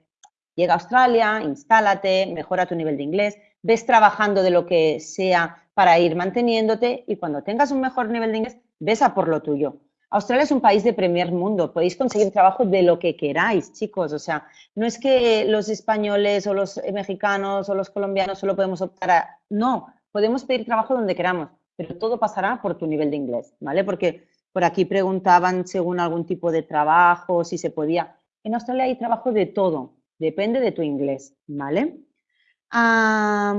llega a Australia, instálate, mejora tu nivel de inglés, ves trabajando de lo que sea para ir manteniéndote y cuando tengas un mejor nivel de inglés, ves a por lo tuyo. Australia es un país de primer mundo, podéis conseguir trabajo de lo que queráis, chicos. O sea, no es que los españoles o los mexicanos o los colombianos solo podemos optar a... No, podemos pedir trabajo donde queramos pero todo pasará por tu nivel de inglés, ¿vale? Porque por aquí preguntaban según algún tipo de trabajo, si se podía. En Australia hay trabajo de todo, depende de tu inglés, ¿vale? ah,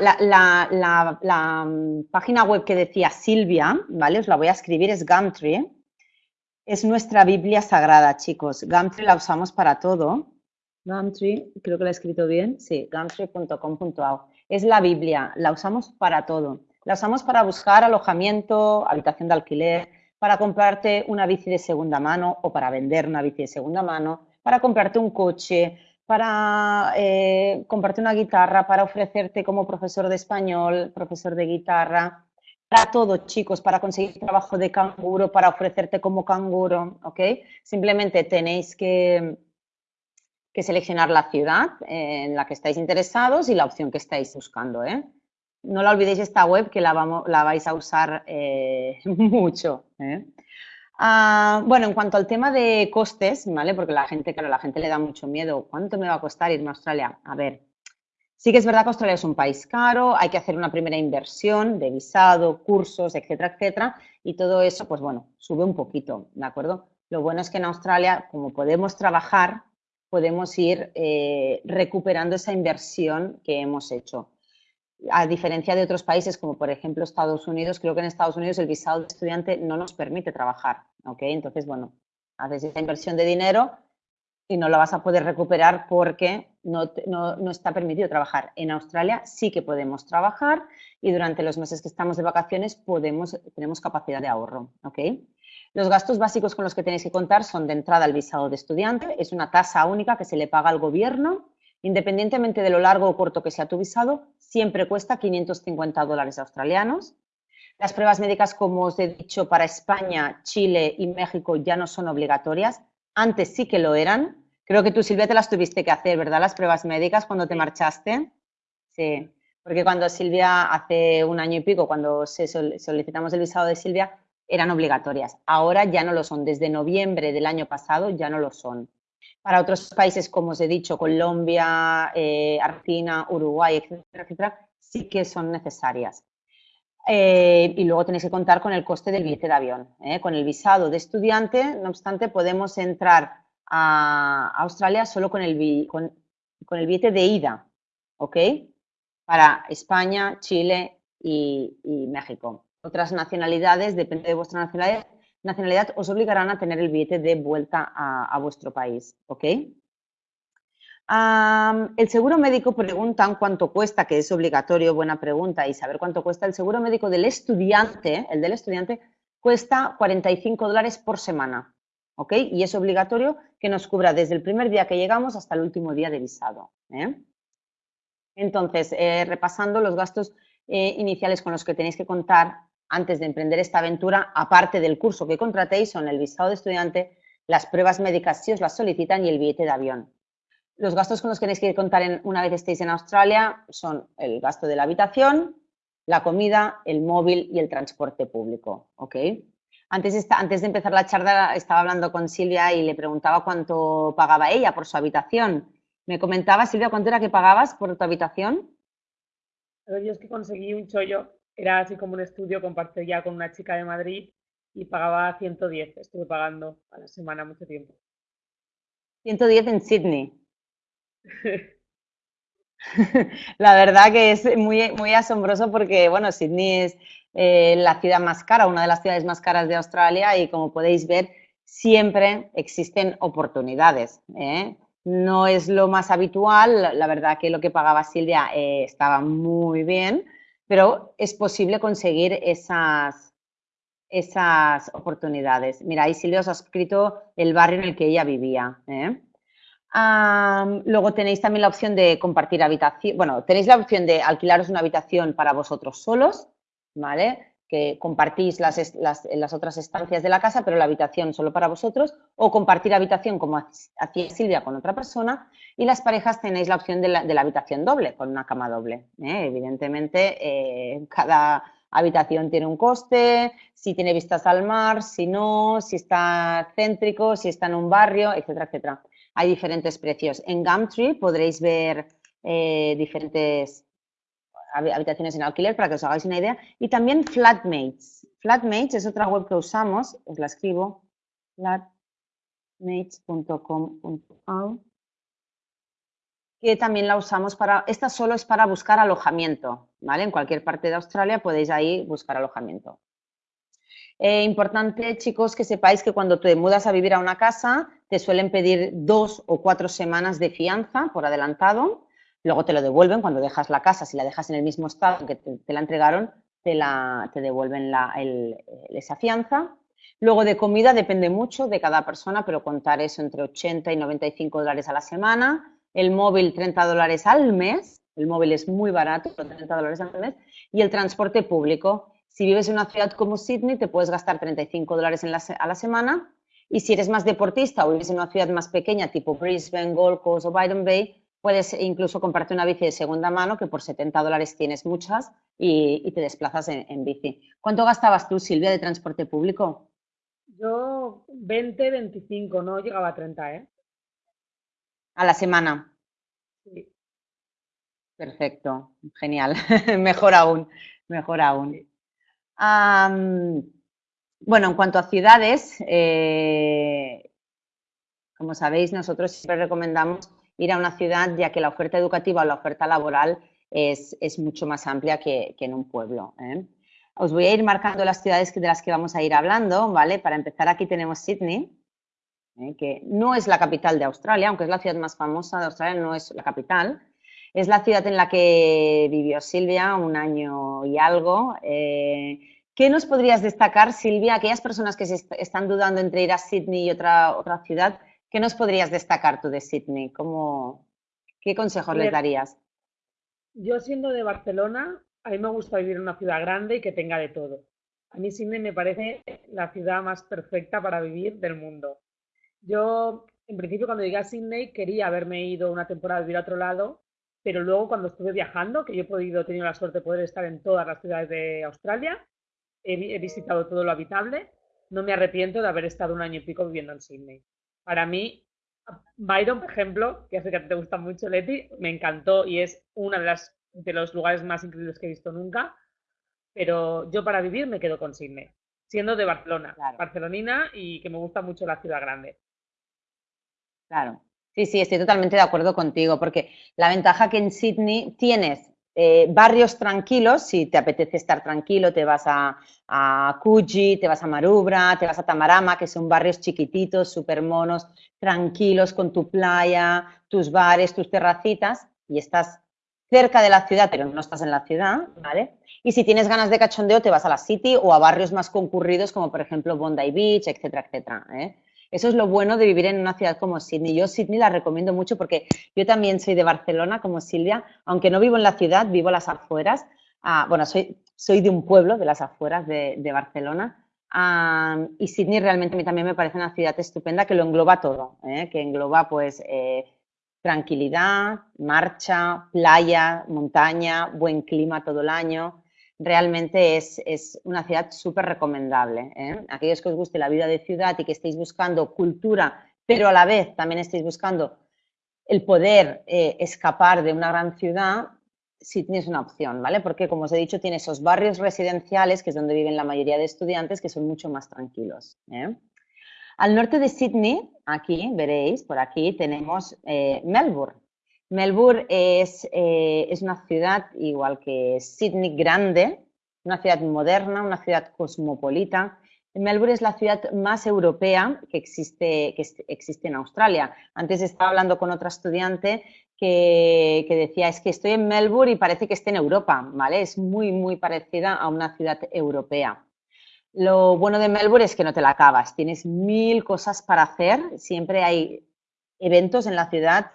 la, mm, página web que decía Silvia, ¿vale? Os la voy a escribir, es Gumtree. Es nuestra Biblia sagrada, chicos. Gumtree la usamos para todo. Gumtree, creo que la he escrito bien. Sí, gumtree.com.au. Es la Biblia, la usamos para todo. La usamos para buscar alojamiento, habitación de alquiler, para comprarte una bici de segunda mano o para vender una bici de segunda mano, para comprarte un coche, para eh, comprarte una guitarra, para ofrecerte como profesor de español, profesor de guitarra, para todo, chicos, para conseguir trabajo de canguro, para ofrecerte como canguro, ¿ok? Simplemente tenéis que, que seleccionar la ciudad en la que estáis interesados y la opción que estáis buscando, ¿eh? No la olvidéis esta web que la, vamos, la vais a usar eh, mucho. ¿eh? Ah, bueno, en cuanto al tema de costes, ¿vale? Porque la gente, claro, la gente le da mucho miedo. ¿Cuánto me va a costar irme a Australia? A ver, sí que es verdad que Australia es un país caro, hay que hacer una primera inversión de visado, cursos, etcétera, etcétera, y todo eso, pues bueno, sube un poquito, ¿de acuerdo? Lo bueno es que en Australia, como podemos trabajar, podemos ir eh, recuperando esa inversión que hemos hecho a diferencia de otros países como por ejemplo Estados Unidos, creo que en Estados Unidos el visado de estudiante no nos permite trabajar, ¿ok? Entonces, bueno, haces esa inversión de dinero y no la vas a poder recuperar porque no, no, está permitido trabajar. En Australia sí que podemos trabajar y durante los meses que estamos de vacaciones podemos, tenemos capacidad de ahorro, ¿ok? Los gastos básicos con los que tenéis que contar son de entrada al visado de estudiante, es una tasa única que se le paga al gobierno Independientemente de lo largo o corto que sea tu visado, siempre cuesta 550 dólares australianos. Las pruebas médicas, como os he dicho, para España, Chile y México ya no son obligatorias. Antes sí que lo eran. Creo que tú, Silvia, te las tuviste que hacer, ¿verdad? Las pruebas médicas cuando te marchaste. Sí, porque cuando Silvia, hace un año y pico, cuando solicitamos el visado de Silvia, eran obligatorias. Ahora ya no lo son. Desde noviembre del año pasado ya no lo son. Para otros países, como os he dicho, Colombia, eh, Argentina, Uruguay, etcétera, etcétera, sí que son necesarias. Eh, y luego tenéis que contar con el coste del billete de avión. ¿eh? Con el visado de estudiante, no obstante, podemos entrar a Australia solo con el, con, el billete de ida, ¿ok? Para España, Chile y, y México. Otras nacionalidades, depende de vuestra nacionalidad, nacionalidad os obligarán a tener el billete de vuelta a, vuestro país, ¿ok? el seguro médico preguntan cuánto cuesta, que es obligatorio, buena pregunta, y saber cuánto cuesta. El seguro médico del estudiante, el del estudiante, cuesta 45 dólares por semana, ¿ok? Y es obligatorio que nos cubra desde el primer día que llegamos hasta el último día de visado. ¿eh? Entonces, eh, repasando los gastos eh, iniciales con los que tenéis que contar antes de emprender esta aventura, aparte del curso que contratéis, son el visado de estudiante, las pruebas médicas si os las solicitan y el billete de avión. Los gastos con los que tenéis que contar una vez estéis en Australia son el gasto de la habitación, la comida, el móvil y el transporte público. ¿ok? Antes, antes de empezar la charla estaba hablando con Silvia y le preguntaba cuánto pagaba ella por su habitación. Me comentaba, Silvia, ¿cuánto era que pagabas por tu habitación?
Yo es que conseguí un chollo, era así como un estudio, compartí ya con una chica de Madrid y pagaba 110, estuve pagando a la semana mucho tiempo.
110 en Sydney. la verdad que es muy, muy asombroso porque, bueno, Sydney es eh, la ciudad más cara, una de las ciudades más caras de Australia y como podéis ver, siempre existen oportunidades. ¿eh? No es lo más habitual, la verdad que lo que pagaba Silvia eh, estaba muy bien, pero es posible conseguir esas, esas oportunidades. Mira, ahí Silvia os ha escrito el barrio en el que ella vivía. luego tenéis también la opción de compartir habitación, bueno, tenéis la opción de alquilaros una habitación para vosotros solos ¿vale? Que compartís las, las, otras estancias de la casa, pero la habitación solo para vosotros, o compartir habitación como hacía Silvia con otra persona, y las parejas tenéis la opción de la, de la habitación doble, con una cama doble. ¿eh? Evidentemente, eh, cada habitación tiene un coste, si tiene vistas al mar, si no, si está céntrico, si está en un barrio, etcétera, etcétera. Hay diferentes precios. En Gumtree podréis ver eh, diferentes habitaciones en alquiler para que os hagáis una idea. Y también Flatmates. Flatmates es otra web que usamos, os la escribo, flatmates.com.au, que también la usamos para, esta solo es para buscar alojamiento, ¿vale? En cualquier parte de Australia podéis ahí buscar alojamiento. Eh, importante, chicos, que sepáis que cuando te mudas a vivir a una casa, te suelen pedir dos o cuatro semanas de fianza por adelantado luego te lo devuelven cuando dejas la casa, si la dejas en el mismo estado que te, la entregaron, te, la, te devuelven la, esa fianza. Luego de comida depende mucho de cada persona, pero contar eso entre 80 y 95 dólares a la semana. El móvil 30 dólares al mes, el móvil es muy barato, 30 dólares al mes. Y el transporte público, si vives en una ciudad como Sydney, te puedes gastar 35 dólares a la semana. Y si eres más deportista o vives en una ciudad más pequeña, tipo Brisbane, Gold Coast o Byron Bay, Puedes incluso comprarte una bici de segunda mano que por 70 dólares tienes muchas y, te desplazas en, bici. ¿Cuánto gastabas tú, Silvia, de transporte público?
Yo 20, 25, no llegaba a 30, ¿eh?
A la semana. Sí. Perfecto, genial. mejor aún, mejor aún. bueno, en cuanto a ciudades, eh, como sabéis, nosotros siempre recomendamos ir a una ciudad, ya que la oferta educativa o la oferta laboral es, mucho más amplia que, en un pueblo. ¿eh? Os voy a ir marcando las ciudades de las que vamos a ir hablando, ¿vale? Para empezar, aquí tenemos Sydney, ¿eh? que no es la capital de Australia, aunque es la ciudad más famosa de Australia, no es la capital. Es la ciudad en la que vivió Silvia un año y algo. Eh, ¿Qué nos podrías destacar, Silvia, aquellas personas que se están dudando entre ir a Sydney y otra, otra ciudad? ¿Qué nos podrías destacar tú de Sydney? ¿Cómo, ¿Qué consejos les darías?
Yo siendo de Barcelona, a mí me gusta vivir en una ciudad grande y que tenga de todo. A mí Sydney me parece la ciudad más perfecta para vivir del mundo. Yo, en principio, cuando llegué a Sydney, quería haberme ido una temporada a vivir a otro lado, pero luego cuando estuve viajando, que yo he podido, tenido la suerte de poder estar en todas las ciudades de Australia, he visitado todo lo habitable, no me arrepiento de haber estado un año y pico viviendo en Sydney. Para mí, Byron, por ejemplo, que sé que te gusta mucho, Leti, me encantó y es uno de, las, de los lugares más increíbles que he visto nunca. Pero yo para vivir me quedo con Sydney, siendo de Barcelona, barcelonina y que me gusta mucho la ciudad grande.
Claro, sí, sí, estoy totalmente de acuerdo contigo, porque la ventaja que en Sydney tienes eh, barrios tranquilos, si te apetece estar tranquilo, te vas a, a te vas a Marubra, te vas a Tamarama, que son barrios chiquititos, súper monos, tranquilos, con tu playa, tus bares, tus terracitas, y estás cerca de la ciudad, pero no estás en la ciudad, ¿vale? Y si tienes ganas de cachondeo, te vas a la City o a barrios más concurridos, como por ejemplo Bondi Beach, etcétera, etcétera. ¿eh? Eso es lo bueno de vivir en una ciudad como Sydney. Yo Sydney la recomiendo mucho porque yo también soy de Barcelona, como Silvia, aunque no vivo en la ciudad, vivo las afueras. Ah, bueno, soy, soy de un pueblo de las afueras de, Barcelona. Ah, y Sydney realmente a mí también me parece una ciudad estupenda que lo engloba todo, ¿eh? que engloba pues eh, tranquilidad, marcha, playa, montaña, buen clima todo el año realmente es, una ciudad súper recomendable. ¿eh? Aquellos que os guste la vida de ciudad y que estéis buscando cultura, pero a la vez también estéis buscando el poder eh, escapar de una gran ciudad, Sydney es una opción, ¿vale? Porque, como os he dicho, tiene esos barrios residenciales, que es donde viven la mayoría de estudiantes, que son mucho más tranquilos. ¿eh? Al norte de Sydney, aquí veréis, por aquí tenemos Melbourne. Melbourne es, eh, es, una ciudad, igual que Sydney, grande, una ciudad moderna, una ciudad cosmopolita. Melbourne es la ciudad más europea que existe, que existe en Australia. Antes estaba hablando con otra estudiante que, que, decía, es que estoy en Melbourne y parece que esté en Europa, ¿vale? Es muy, muy parecida a una ciudad europea. Lo bueno de Melbourne es que no te la acabas, tienes mil cosas para hacer, siempre hay eventos en la ciudad,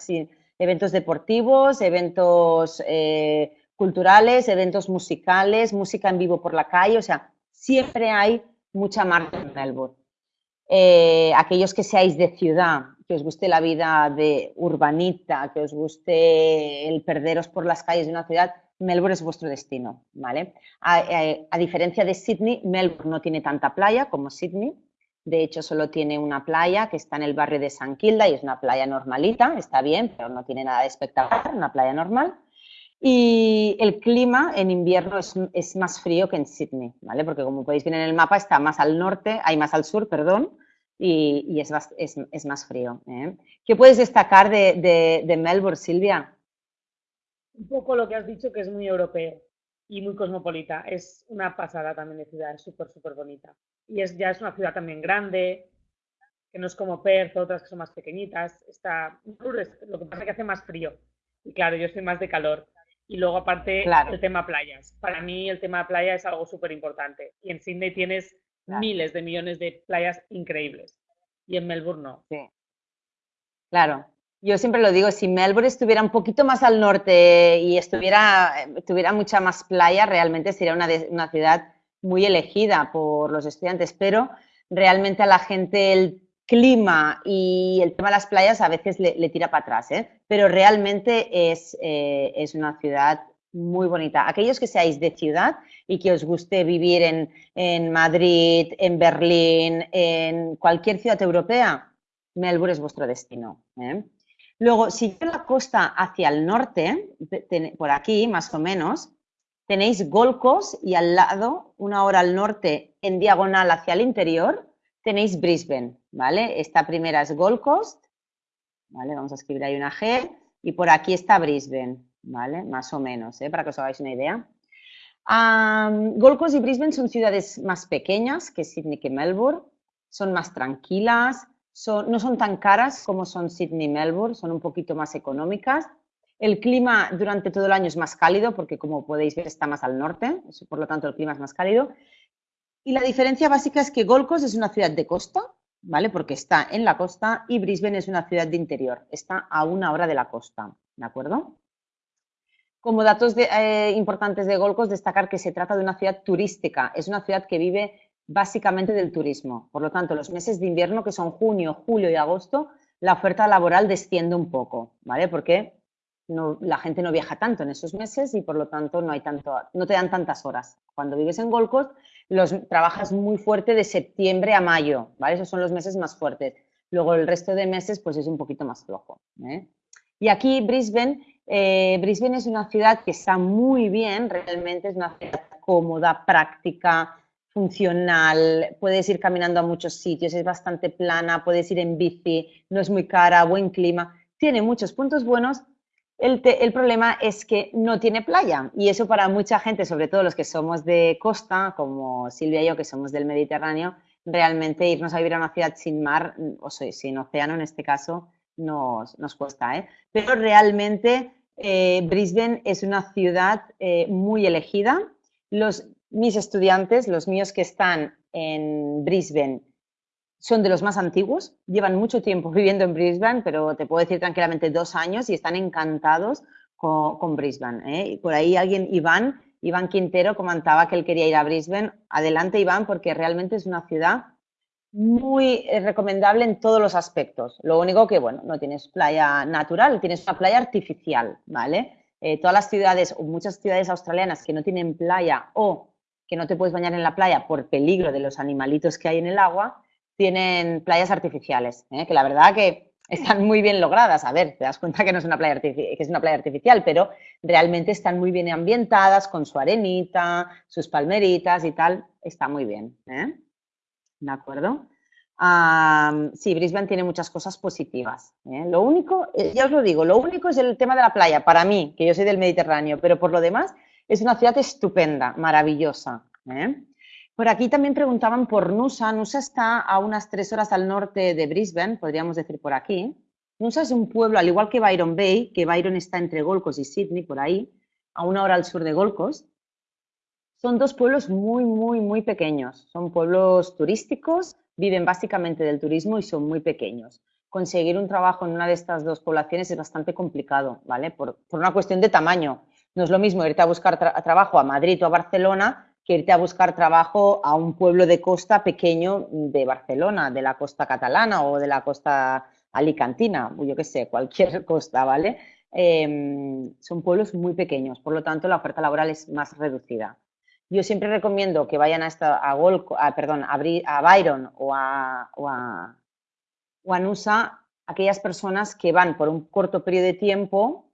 eventos deportivos, eventos eh, culturales, eventos musicales, música en vivo por la calle, o sea, siempre hay mucha marca en Melbourne. Eh, aquellos que seáis de ciudad, que os guste la vida de urbanita, que os guste el perderos por las calles de una ciudad, Melbourne es vuestro destino, ¿vale? A, a diferencia de Sydney, Melbourne no tiene tanta playa como Sydney, de hecho, solo tiene una playa que está en el barrio de San Quilda y es una playa normalita, está bien, pero no tiene nada de espectacular, una playa normal. Y el clima en invierno es, más frío que en Sydney, ¿vale? Porque como podéis ver en el mapa está más al norte, hay más al sur, perdón, y, es, más, frío. ¿eh? ¿Qué puedes destacar de, de Melbourne, Silvia?
Un poco lo que has dicho, que es muy europeo y muy cosmopolita. Es una pasada también de ciudad, es súper, súper bonita. Y es, ya es una ciudad también grande, que no es como Perth, otras que son más pequeñitas. Está, lo que pasa es que hace más frío. Y claro, yo soy más de calor. Y luego aparte el tema playas. Para mí el tema playa es algo súper importante. Y en Sydney tienes miles de millones de playas increíbles. Y en Melbourne no.
Sí. Claro, yo siempre lo digo, si Melbourne estuviera un poquito más al norte y estuviera, tuviera mucha más playa, realmente sería una, una ciudad muy elegida por los estudiantes, pero realmente a la gente el clima y el tema de las playas a veces le, tira para atrás, ¿eh? pero realmente es, eh, es, una ciudad muy bonita. Aquellos que seáis de ciudad y que os guste vivir en, en Madrid, en Berlín, en cualquier ciudad europea, Melbourne es vuestro destino. ¿eh? Luego, si yo la costa hacia el norte, por aquí más o menos, tenéis Gold Coast y al lado, una hora al norte, en diagonal hacia el interior, tenéis Brisbane, ¿vale? Esta primera es Gold Coast, ¿vale? Vamos a escribir ahí una G, y por aquí está Brisbane, ¿vale? Más o menos, ¿eh? para que os hagáis una idea. Gold Coast y Brisbane son ciudades más pequeñas que Sydney que Melbourne, son más tranquilas, no son tan caras como son Sydney y Melbourne, son un poquito más económicas. El clima durante todo el año es más cálido porque, como podéis ver, está más al norte, por lo tanto el clima es más cálido. Y la diferencia básica es que Gold Coast es una ciudad de costa, ¿vale? Porque está en la costa y Brisbane es una ciudad de interior, está a una hora de la costa, ¿de acuerdo? Como datos eh, importantes de Gold Coast, destacar que se trata de una ciudad turística, es una ciudad que vive básicamente del turismo. Por lo tanto, los meses de invierno, que son junio, julio y agosto, la oferta laboral desciende un poco, ¿vale? Porque no, la gente no viaja tanto en esos meses y por lo tanto no, hay tanto, no te dan tantas horas. Cuando vives en Gold Coast, los, trabajas muy fuerte de septiembre a mayo, ¿vale? Esos son los meses más fuertes. Luego el resto de meses pues es un poquito más flojo. ¿eh? Y aquí Brisbane, eh, Brisbane es una ciudad que está muy bien, realmente es una ciudad cómoda, práctica, funcional, puedes ir caminando a muchos sitios, es bastante plana, puedes ir en bici, no es muy cara, buen clima, tiene muchos puntos buenos. El, el, problema es que no tiene playa y eso para mucha gente, sobre todo los que somos de costa, como Silvia y yo que somos del Mediterráneo, realmente irnos a vivir a una ciudad sin mar, o sin océano en este caso, nos, nos cuesta. ¿eh? Pero realmente eh, Brisbane es una ciudad eh, muy elegida. Los, mis estudiantes, los míos que están en Brisbane, son de los más antiguos, llevan mucho tiempo viviendo en Brisbane, pero te puedo decir tranquilamente dos años y están encantados con, Brisbane. ¿eh? Y por ahí alguien, Iván, Iván Quintero comentaba que él quería ir a Brisbane. Adelante, Iván, porque realmente es una ciudad muy eh, recomendable en todos los aspectos. Lo único que, bueno, no tienes playa natural, tienes una playa artificial, ¿vale? Eh, todas las ciudades o muchas ciudades australianas que no tienen playa o que no te puedes bañar en la playa por peligro de los animalitos que hay en el agua, tienen playas artificiales, ¿eh? que la verdad que están muy bien logradas. A ver, te das cuenta que no es una playa, que es una playa artificial, pero realmente están muy bien ambientadas con su arenita, sus palmeritas y tal. Está muy bien. ¿eh? ¿De acuerdo? sí, Brisbane tiene muchas cosas positivas. ¿eh? Lo único, ya os lo digo, lo único es el tema de la playa, para mí, que yo soy del Mediterráneo, pero por lo demás es una ciudad estupenda, maravillosa. Por aquí también preguntaban por Nusa. Nusa está a unas tres horas al norte de Brisbane, podríamos decir por aquí. Nusa es un pueblo, al igual que Byron Bay, que Byron está entre Gold Coast y Sydney, por ahí, a una hora al sur de Gold Coast. Son dos pueblos muy, muy, muy pequeños. Son pueblos turísticos, viven básicamente del turismo y son muy pequeños. Conseguir un trabajo en una de estas dos poblaciones es bastante complicado, ¿vale? Por, una cuestión de tamaño. No es lo mismo irte a buscar trabajo a Madrid o a Barcelona que irte a buscar trabajo a un pueblo de costa pequeño de Barcelona, de la costa catalana o de la costa alicantina, yo qué sé, cualquier costa, ¿vale? Em, son pueblos muy pequeños, por lo tanto la oferta laboral es más reducida. Yo siempre recomiendo que vayan a, esta, a, perdón, a, Byron o a, o a Nusa aquellas personas que van por un corto periodo de tiempo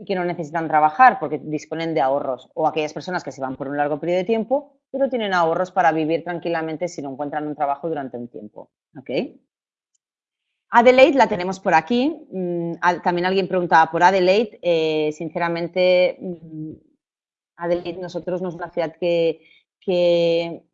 y que no necesitan trabajar porque disponen de ahorros, o aquellas personas que se van por un largo periodo de tiempo, pero tienen ahorros para vivir tranquilamente si no encuentran un trabajo durante un tiempo. Adelaide la tenemos por aquí. Mm, también alguien preguntaba por Adelaide. Eh, sinceramente, mm, Adelaide nosotros no es una ciudad que, que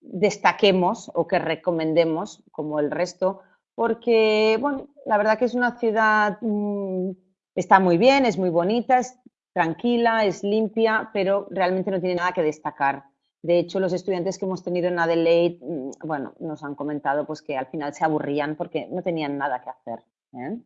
destaquemos o que recomendemos como el resto, porque, bueno, la verdad que es una ciudad mm, Está muy bien, es muy bonita, es tranquila, es limpia, pero realmente no tiene nada que destacar. De hecho, los estudiantes que hemos tenido en Adelaide, mm, bueno, nos han comentado pues que al final se aburrían porque no tenían nada que hacer. ¿eh?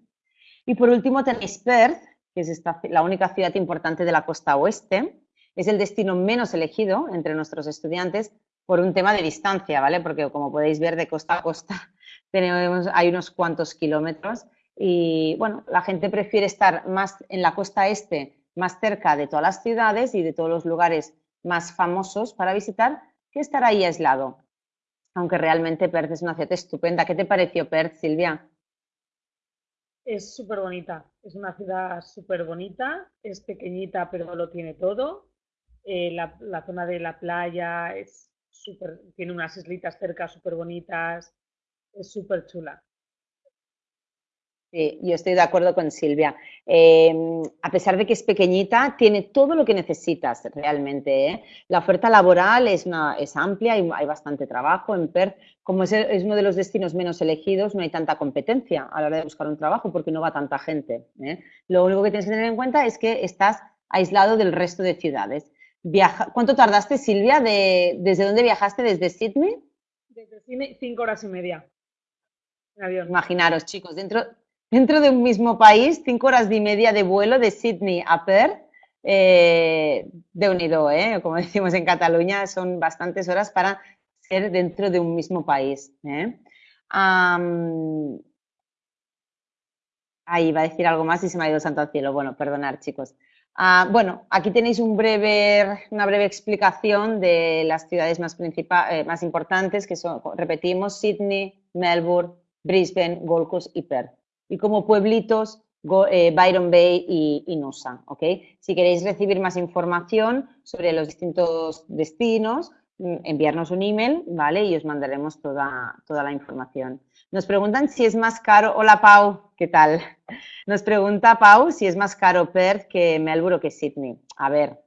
Y por último tenéis Perth, que es la única ciudad importante de la costa oeste. Es el destino menos elegido entre nuestros estudiantes por un tema de distancia, ¿vale? Porque como podéis ver, de costa a costa tenemos, hay unos cuantos kilómetros y bueno, la gente prefiere estar más en la costa este, más cerca de todas las ciudades y de todos los lugares más famosos para visitar, que estar ahí aislado. Aunque realmente Perth es una ciudad estupenda. ¿Qué te pareció Perth, Silvia?
Es súper bonita, es una ciudad súper bonita, es pequeñita pero lo tiene todo. Eh, la, la, zona de la playa es tiene unas islitas cerca súper bonitas, es súper chula.
Sí, yo estoy de acuerdo con Silvia. Em, a pesar de que es pequeñita, tiene todo lo que necesitas realmente. ¿eh? La oferta laboral es, una, es amplia y hay bastante trabajo. En Perth, como es, uno de los destinos menos elegidos, no hay tanta competencia a la hora de buscar un trabajo porque no va tanta gente. ¿eh? Lo único que tienes que tener en cuenta es que estás aislado del resto de ciudades. Viaja, ¿Cuánto tardaste, Silvia? De, ¿Desde dónde viajaste? ¿Desde Sydney?
Desde Sydney, cinco horas y media.
Imaginaros, chicos, dentro, dentro de un mismo país, cinco horas y media de vuelo de Sydney a Perth, eh, de unido, ¿eh? como decimos en Cataluña, son bastantes horas para ser dentro de un mismo país. ¿eh? ahí va a decir algo más y se me ha ido santo al cielo. Bueno, perdonar, chicos. Ah, bueno, aquí tenéis una breve explicación de las ciudades más, eh, más importantes, que son, repetimos, Sydney, Melbourne, Brisbane, Gold Coast y Perth y como pueblitos eh, Byron Bay y, Nusa. Si queréis recibir más información sobre los distintos destinos, mm, enviarnos un email, ¿vale? Y os mandaremos toda, toda la información. Nos preguntan si es más caro, hola Pau, ¿qué tal? Nos pregunta Pau si es más caro Perth que Melbourne o que Sydney. A ver,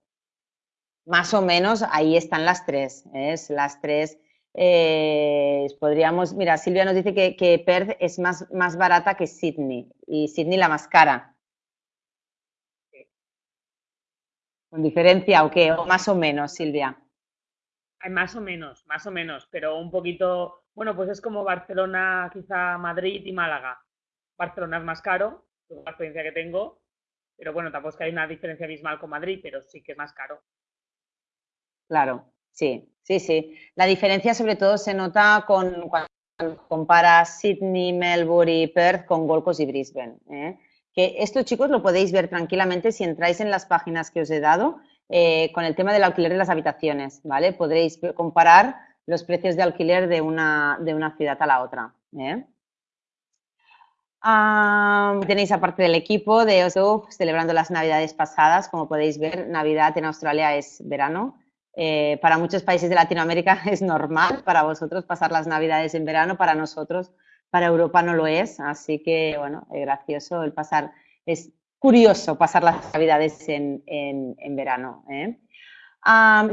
más o menos ahí están las tres, ¿eh? las tres eh, podríamos, mira, Silvia nos dice que, Perth es más, más barata que Sydney y Sydney la más cara. ¿Con diferencia o qué? ¿O más o menos, Silvia?
Hay más o menos, más o menos, pero un poquito, Bueno, pues es como Barcelona, quizá Madrid y Málaga. Barcelona es más caro, por la experiencia que tengo, pero bueno, tampoco es que hay una diferencia abismal con Madrid, pero sí que es más caro.
Claro, sí, sí, sí. La diferencia sobre todo se nota con cuando comparas Sydney, Melbourne y Perth con Gold Coast y Brisbane. ¿eh? Que esto, chicos, lo podéis ver tranquilamente si entráis en las páginas que os he dado eh, con el tema del alquiler de las habitaciones, ¿vale? Podréis comparar los precios de alquiler de una, de una ciudad a la otra. ¿eh? tenéis aparte del equipo de OSU celebrando las navidades pasadas, como podéis ver, Navidad en Australia es verano. Eh, para muchos países de Latinoamérica es normal para vosotros pasar las navidades en verano, para nosotros, para Europa no lo es, así que bueno, es gracioso el pasar, es curioso pasar las navidades en, verano. ¿eh?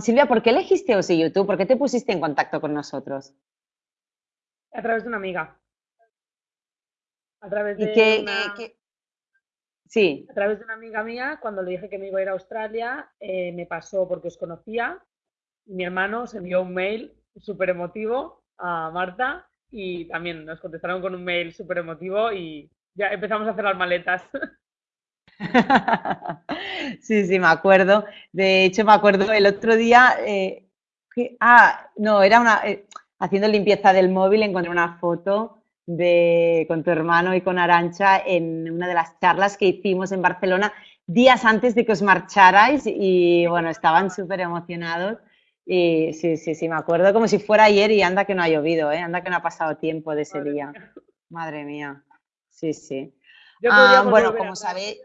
Silvia, ¿por qué elegiste OSI YouTube? ¿Por qué te pusiste en contacto con nosotros?
A través de una amiga. A través de una...
Sí.
A través de una amiga mía, cuando le dije que me iba a ir a Australia, eh, me pasó porque os conocía. Mi hermano se envió un mail súper emotivo a Marta y también nos contestaron con un mail súper emotivo y ya empezamos a hacer las maletas.
sí, sí, me acuerdo. De hecho, me acuerdo el otro día, eh, ah, no, era una, eh, haciendo limpieza del móvil, encontré una foto de, con tu hermano y con Arancha en una de las charlas que hicimos en Barcelona días antes de que os marcharais y bueno, estaban súper emocionados. Y sí, sí, sí, me acuerdo como si fuera ayer y anda que no ha llovido, ¿eh? anda que no ha pasado tiempo de ese día. Madre mía, sí, sí. Ah, bueno, como sabéis,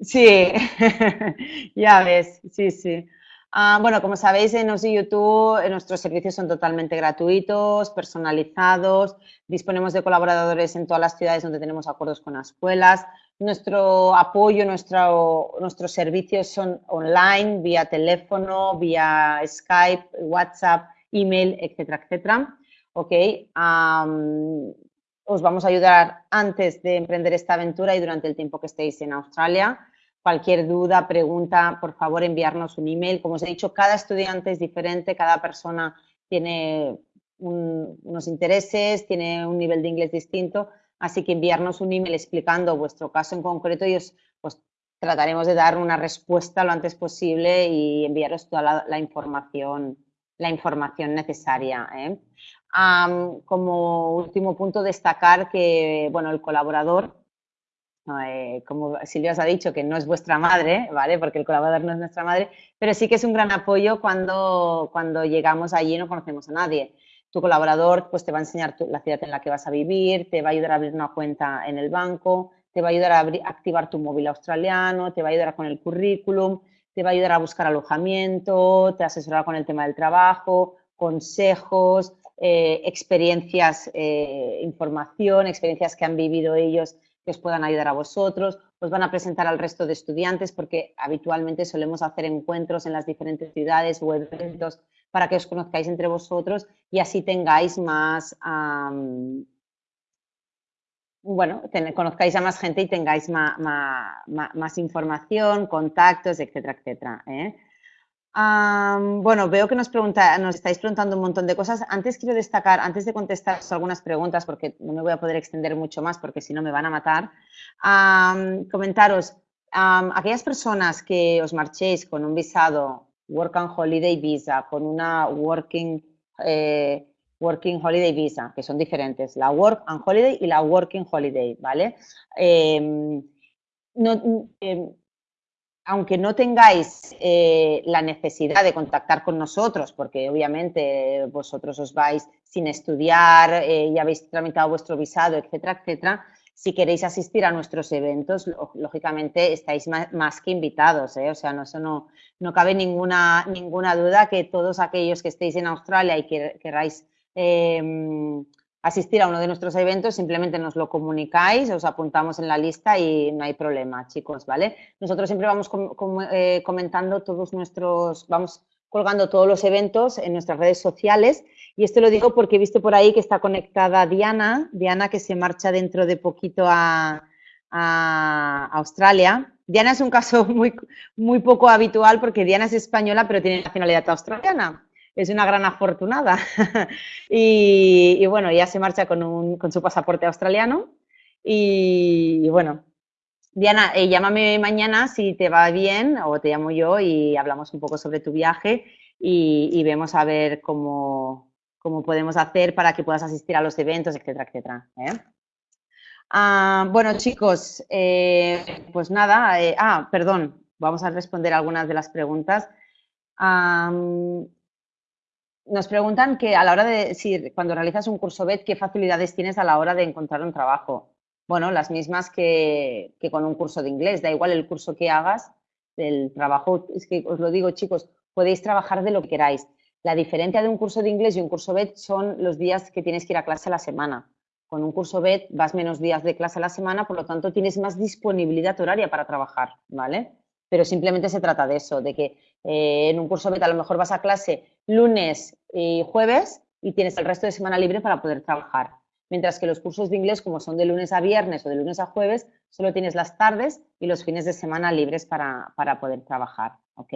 sí, ya ves, sí, sí. Ah, bueno, como sabéis, en OSI YouTube eh, nuestros servicios son totalmente gratuitos, personalizados, disponemos de colaboradores en todas las ciudades donde tenemos acuerdos con las escuelas. Nuestro apoyo, nuestro, nuestros servicios son online, vía teléfono, vía Skype, WhatsApp, email, etcétera, etcétera. Ok, os vamos a ayudar antes de emprender esta aventura y durante el tiempo que estéis en Australia. Cualquier duda, pregunta, por favor enviarnos un email. Como os he dicho, cada estudiante es diferente, cada persona tiene unos intereses, tiene un nivel de inglés distinto, así que enviarnos un email explicando vuestro caso en concreto y os pues, trataremos de dar una respuesta lo antes posible y enviaros toda la, información, la información necesaria. ¿eh? como último punto, destacar que bueno, el colaborador eh, como Silvia os ha dicho, que no es vuestra madre, ¿vale? Porque el colaborador no es nuestra madre, pero sí que es un gran apoyo cuando, cuando llegamos allí y no conocemos a nadie. Tu colaborador pues, te va a enseñar la ciudad en la que vas a vivir, te va a ayudar a abrir una cuenta en el banco, te va a ayudar a activar tu móvil australiano, te va a ayudar con el currículum, te va a ayudar a buscar alojamiento, te asesorará con el tema del trabajo, consejos, eh, experiencias, eh, información, experiencias que han vivido ellos que os puedan ayudar a vosotros, os van a presentar al resto de estudiantes porque habitualmente solemos hacer encuentros en las diferentes ciudades o eventos para que os conozcáis entre vosotros y así tengáis más, bueno, conozcáis a más gente y tengáis más, información, contactos, etcétera, etcétera. ¿eh? Bueno, veo que nos, pregunta, nos estáis preguntando un montón de cosas. Antes quiero destacar, antes de contestar algunas preguntas, porque no me voy a poder extender mucho más, porque si no me van a matar, comentaros, aquellas personas que os marchéis con un visado Work and Holiday Visa, con una Working, eh, working Holiday Visa, que son diferentes, la Work and Holiday y la Working Holiday, ¿vale? Em, no, em, aunque no tengáis eh, la necesidad de contactar con nosotros, porque obviamente vosotros os vais sin estudiar eh, y habéis tramitado vuestro visado, etcétera, etcétera, si queréis asistir a nuestros eventos, lógicamente estáis más, que invitados, ¿eh? o sea, no, eso no, no cabe ninguna, ninguna duda que todos aquellos que estéis en Australia y que queráis asistir a uno de nuestros eventos, simplemente nos lo comunicáis, os apuntamos en la lista y no hay problema, chicos, ¿vale? Nosotros siempre vamos eh, comentando todos nuestros, vamos colgando todos los eventos en nuestras redes sociales y esto lo digo porque he visto por ahí que está conectada Diana, Diana que se marcha dentro de poquito a, Australia. Diana es un caso muy, muy poco habitual porque Diana es española pero tiene nacionalidad australiana. Es una gran afortunada. y, bueno, ya se marcha con, su pasaporte australiano. Y, bueno, Diana, eh, llámame mañana si te va bien o te llamo yo y hablamos un poco sobre tu viaje y, vemos a ver cómo, podemos hacer para que puedas asistir a los eventos, etcétera, etcétera. ¿eh? Ah, bueno, chicos, eh, pues nada, ah, perdón, vamos a responder algunas de las preguntas nos preguntan que a la hora de, si cuando realizas un curso BED, ¿qué facilidades tienes a la hora de encontrar un trabajo? Bueno, las mismas que, con un curso de inglés, da igual el curso que hagas, el trabajo, es que os lo digo chicos, podéis trabajar de lo que queráis. La diferencia de un curso de inglés y un curso BED son los días que tienes que ir a clase a la semana. Con un curso BED vas menos días de clase a la semana, por lo tanto tienes más disponibilidad horaria para trabajar, ¿vale? Pero simplemente se trata de eso, de que eh, en un curso BED a lo mejor vas a clase lunes y jueves y tienes el resto de semana libre para poder trabajar. Mientras que los cursos de inglés, como son de lunes a viernes o de lunes a jueves, solo tienes las tardes y los fines de semana libres para, poder trabajar. ¿ok?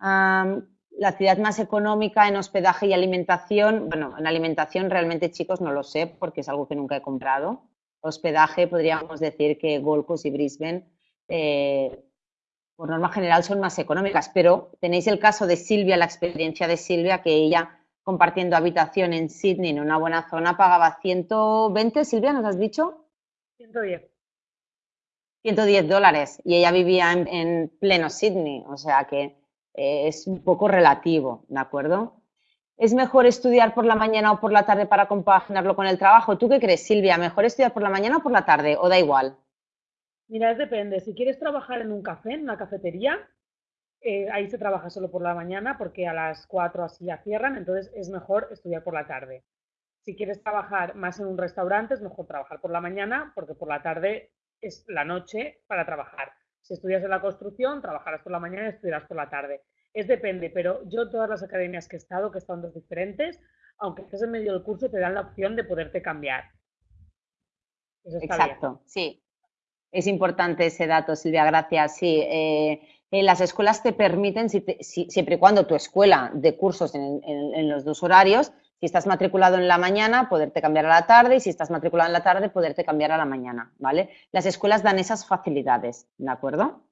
la ciudad más económica en hospedaje y alimentación, bueno, en alimentación realmente chicos no lo sé porque es algo que nunca he comprado. Hospedaje podríamos decir que Gold Coast y Brisbane eh, por norma general son más económicas, pero tenéis el caso de Silvia, la experiencia de Silvia, que ella compartiendo habitación en Sydney, en una buena zona, pagaba 120, Silvia, ¿nos has dicho?
110.
110 dólares y ella vivía en, pleno Sydney, o sea que eh, es un poco relativo, ¿de acuerdo? ¿Es mejor estudiar por la mañana o por la tarde para compaginarlo con el trabajo? ¿Tú qué crees, Silvia? ¿Mejor estudiar por la mañana o por la tarde? ¿O da igual?
Mira, depende. Si quieres trabajar en un café, en una cafetería, eh, ahí se trabaja solo por la mañana porque a las 4 así ya cierran, entonces es mejor estudiar por la tarde. Si quieres trabajar más en un restaurante, es mejor trabajar por la mañana porque por la tarde es la noche para trabajar. Si estudias en la construcción, trabajarás por la mañana y estudiarás por la tarde. Es depende, pero yo todas las academias que he estado, que están dos diferentes, aunque estés en medio del curso, te dan la opción de poderte cambiar.
Exacto, sí. Es importante ese dato, Silvia, gracias. Sí, eh, las escuelas te permiten, siempre y cuando tu escuela de cursos en, los dos horarios, si estás matriculado en la mañana, poderte cambiar a la tarde y si estás matriculado en la tarde, poderte cambiar a la mañana, ¿vale? Las escuelas dan esas facilidades, ¿de acuerdo?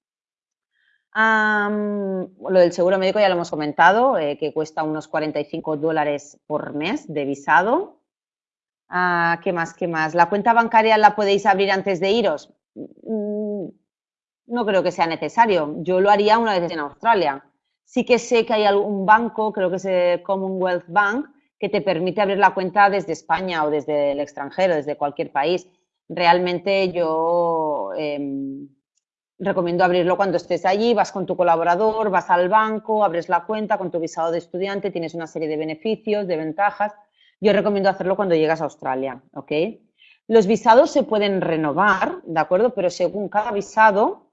lo del seguro médico ya lo hemos comentado, eh, que cuesta unos 45 dólares por mes de visado. Ah, ¿Qué más? ¿Qué más? ¿La cuenta bancaria la podéis abrir antes de iros? Mm, no creo que sea necesario. Yo lo haría una vez en Australia. Sí que sé que hay algún banco, creo que es el Commonwealth Bank, que te permite abrir la cuenta desde España o desde el extranjero, desde cualquier país. Realmente yo em, recomiendo abrirlo cuando estés allí, vas con tu colaborador, vas al banco, abres la cuenta con tu visado de estudiante, tienes una serie de beneficios, de ventajas. Yo recomiendo hacerlo cuando llegas a Australia, ¿ok? Los visados se pueden renovar, ¿de acuerdo? Pero según cada visado,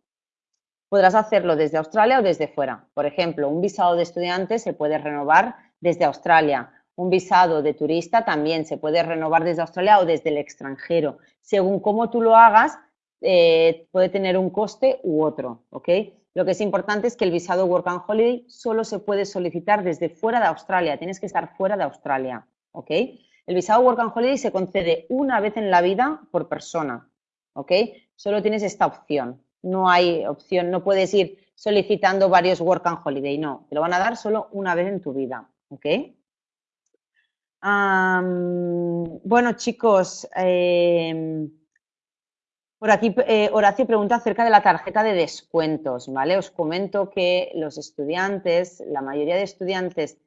podrás hacerlo desde Australia o desde fuera. Por ejemplo, un visado de estudiante se puede renovar desde Australia. Un visado de turista también se puede renovar desde Australia o desde el extranjero. Según cómo tú lo hagas, eh, puede tener un coste u otro, ¿ok? Lo que es importante es que el visado Work and Holiday solo se puede solicitar desde fuera de Australia. Tienes que estar fuera de Australia, ¿ok? El visado Work and Holiday se concede una vez en la vida por persona, ¿ok? Solo tienes esta opción. No hay opción, no puedes ir solicitando varios Work and Holiday, no. Te lo van a dar solo una vez en tu vida, ¿ok? bueno, chicos, em, por aquí eh, Horacio pregunta acerca de la tarjeta de descuentos, ¿vale? Os comento que los estudiantes, la mayoría de estudiantes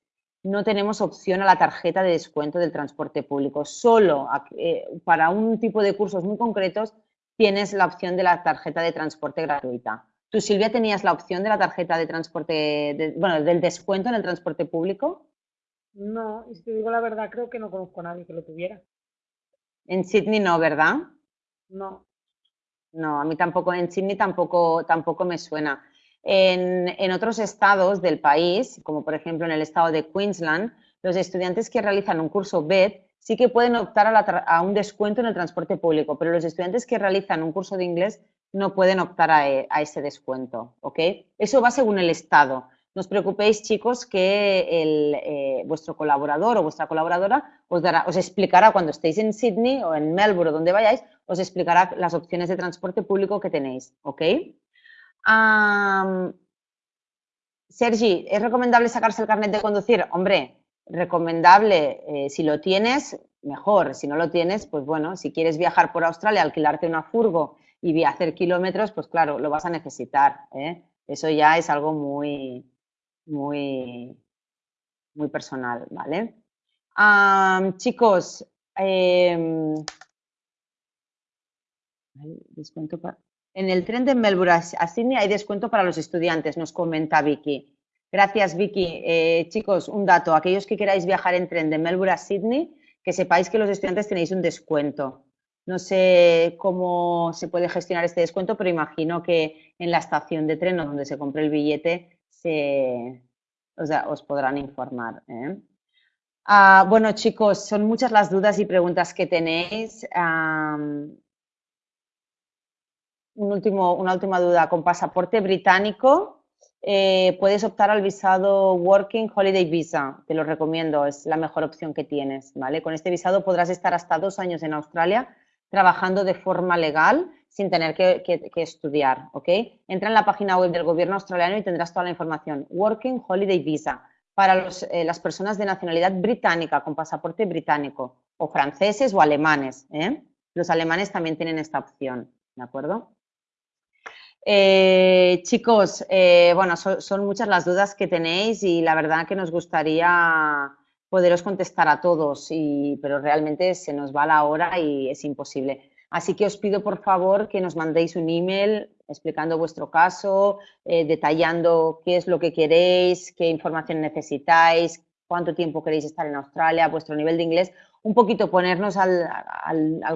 no tenemos opción a la tarjeta de descuento del transporte público. Solo eh, para un tipo de cursos muy concretos tienes la opción de la tarjeta de transporte gratuita. ¿Tú, Silvia, tenías la opción de la tarjeta de transporte, bueno, del descuento en el transporte público?
No, y si te digo la verdad, creo que no conozco a nadie que lo tuviera.
En Sydney no, ¿verdad?
No.
No, a mí tampoco, en Sydney tampoco, tampoco me suena. En, otros estados del país, como por ejemplo en el estado de Queensland, los estudiantes que realizan un curso BED sí que pueden optar a, un descuento en el transporte público, pero los estudiantes que realizan un curso de inglés no pueden optar a, ese descuento, ¿ok? Eso va según el estado. No os preocupéis, chicos, que el, eh, vuestro colaborador o vuestra colaboradora os, dará, os explicará cuando estéis en Sydney o en Melbourne o donde vayáis, os explicará las opciones de transporte público que tenéis, ¿ok? Sergi, ¿es recomendable sacarse el carnet de conducir? Hombre, recomendable, eh, si lo tienes, mejor. Si no lo tienes, pues bueno, si quieres viajar por Australia, alquilarte una furgo y hacer kilómetros, pues claro, lo vas a necesitar. ¿eh? Eso ya es algo muy, muy, muy personal, ¿vale? chicos, em, en el tren de Melbourne a Sydney hay descuento para los estudiantes, nos comenta Vicky. Gracias, Vicky. Eh, chicos, un dato. Aquellos que queráis viajar en tren de Melbourne a Sydney, que sepáis que los estudiantes tenéis un descuento. No sé cómo se puede gestionar este descuento, pero imagino que en la estación de tren o donde se compre el billete se, os podrán informar. ¿eh? Ah, bueno, chicos, son muchas las dudas y preguntas que tenéis. Un último, una última duda. ¿Con pasaporte británico eh, puedes optar al visado Working Holiday Visa, te lo recomiendo, es la mejor opción que tienes, ¿vale? Con este visado podrás estar hasta dos años en Australia trabajando de forma legal sin tener que, estudiar, ¿ok? Entra en la página web del gobierno australiano y tendrás toda la información. Working Holiday Visa para eh, las personas de nacionalidad británica con pasaporte británico o franceses o alemanes, ¿eh? Los alemanes también tienen esta opción, ¿de acuerdo? Eh, chicos, eh, bueno, son muchas las dudas que tenéis y la verdad que nos gustaría poderos contestar a todos, pero realmente se nos va la hora y es imposible. Así que os pido por favor que nos mandéis un email explicando vuestro caso, eh, detallando qué es lo que queréis, qué información necesitáis, cuánto tiempo queréis estar en Australia, vuestro nivel de inglés, un poquito ponernos al,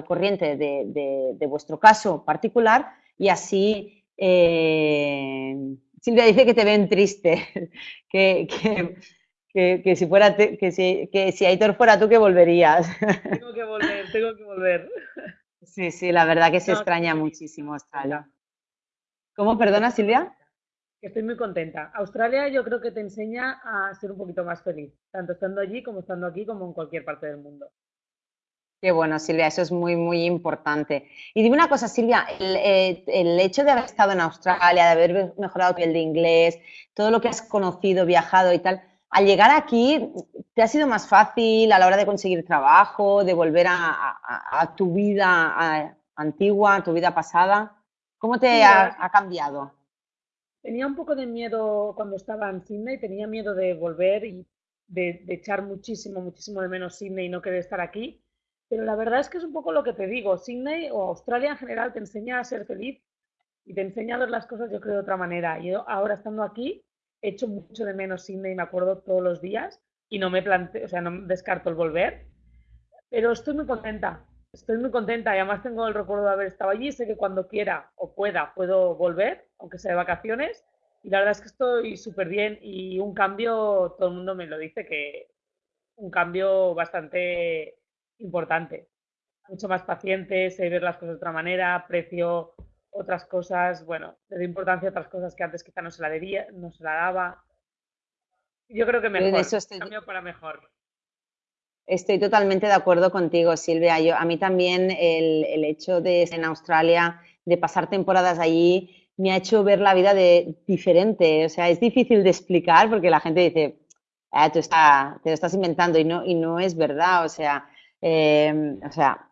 corriente de vuestro caso particular y así eh, Silvia dice que te ven triste, que, que, si fuera que si, que si Aitor fuera tú que volverías.
Tengo que volver, tengo que volver.
Sí, sí, la verdad que se extraña muchísimo Australia. ¿Cómo, perdona Silvia?
Estoy muy contenta. Australia yo creo que te enseña a ser un poquito más feliz, tanto estando allí como estando aquí, como en cualquier parte del mundo.
Qué bueno, Silvia, eso es muy, muy importante. Y dime una cosa, Silvia, eh, el, hecho de haber estado en Australia, de haber mejorado tu nivel de inglés, todo lo que has conocido, viajado y tal, al llegar aquí, ¿te ha sido más fácil a la hora de conseguir trabajo, de volver a, tu vida antigua, a tu vida pasada? ¿Cómo te ha, cambiado?
Tenía un poco de miedo cuando estaba en Sydney, tenía miedo de volver y de, de echar muchísimo, muchísimo de menos Sydney y no querer estar aquí pero la verdad es que es un poco lo que te digo, Sydney o Australia en general te enseña a ser feliz y te enseña a ver las cosas yo creo de otra manera. Yo ahora estando aquí he hecho mucho de menos Sydney, me acuerdo todos los días y no me planteo, o sea, no descarto el volver, pero estoy muy contenta, estoy muy contenta y además tengo el recuerdo de haber estado allí, sé que cuando quiera o pueda puedo volver, aunque sea de vacaciones, y la verdad es que estoy súper bien y un cambio, todo el mundo me lo dice que un cambio bastante importante. Mucho más paciente, sé ver las cosas de otra manera, aprecio otras cosas, bueno, le doy importancia a otras cosas que antes quizá no se la, debía, no se la daba. Yo creo que mejor, eso estoy... cambio para mejor.
Estoy totalmente de acuerdo contigo, Silvia. Yo, a mí también el, el hecho de estar en Australia, de pasar temporadas allí, me ha hecho ver la vida de diferente. O sea, es difícil de explicar porque la gente dice, ah, tú está, te lo estás inventando y no, y no es verdad. O sea, Em, o sea,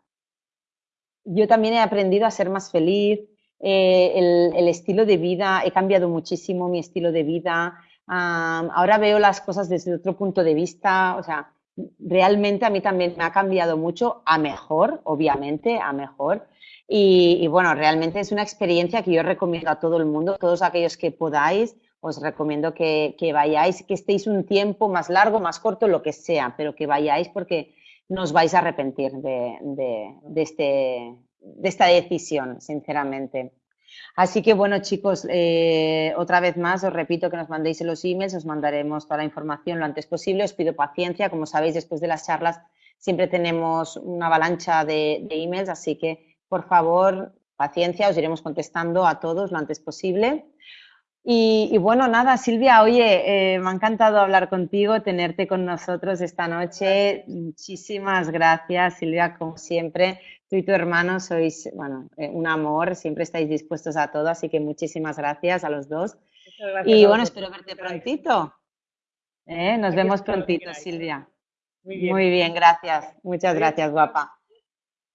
yo también he aprendido a ser más feliz. Eh, el, estilo de vida, he cambiado muchísimo mi estilo de vida. ahora veo las cosas desde otro punto de vista. O sea, realmente a mí también me ha cambiado mucho a mejor, obviamente, a mejor. Y, bueno, realmente es una experiencia que yo recomiendo a todo el mundo, todos aquellos que podáis, os recomiendo que, que vayáis, que estéis un tiempo más largo, más corto, lo que sea, pero que vayáis porque no vais a arrepentir de, este, de esta decisión, sinceramente. Así que bueno, chicos, eh, otra vez más os repito que nos mandéis los emails, os mandaremos toda la información lo antes posible. Os pido paciencia, como sabéis, después de las charlas siempre tenemos una avalancha de emails, así que por favor, paciencia, os iremos contestando a todos lo antes posible. Y, bueno, nada, Silvia, oye, eh, me ha encantado hablar contigo, tenerte con nosotros esta noche. Muchísimas gracias, Silvia, como siempre. Tú y tu hermano sois, bueno, eh, un amor, siempre estáis dispuestos a todo, así que muchísimas gracias a los dos. Y bueno, espero verte prontito. ¿Eh? Nos vemos prontito, Silvia. Muy bien, gracias. Muchas gracias, guapa.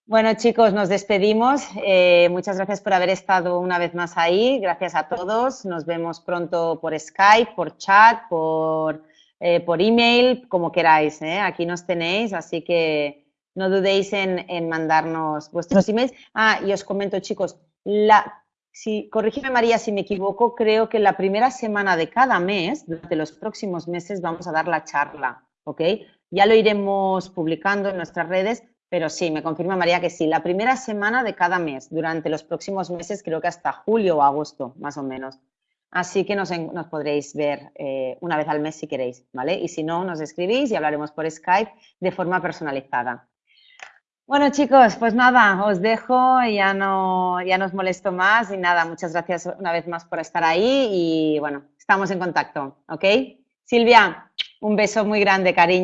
Bueno, chicos, nos despedimos. Eh, muchas gracias por haber estado una vez más ahí. Gracias a todos. Nos vemos pronto por Skype, por chat, por, eh, por email, como queráis. ¿eh? Aquí nos tenéis, así que no dudéis en, en, mandarnos vuestros emails. Ah, y os comento, chicos, la, si, corrígeme María si me equivoco, creo que la primera semana de cada mes, durante los próximos meses, vamos a dar la charla, ¿ok? Ya lo iremos publicando en nuestras redes pero sí, me confirma María que sí, la primera semana de cada mes, durante los próximos meses, creo que hasta julio o agosto, más o menos. Así que nos, podréis ver eh, una vez al mes si queréis, ¿vale? Y si no, nos escribís y hablaremos por Skype de forma personalizada. Bueno, chicos, pues nada, os dejo, ya no, ya no os molesto más y nada, muchas gracias una vez más por estar ahí y bueno, estamos en contacto, ¿ok? Silvia, un beso muy grande, cariño.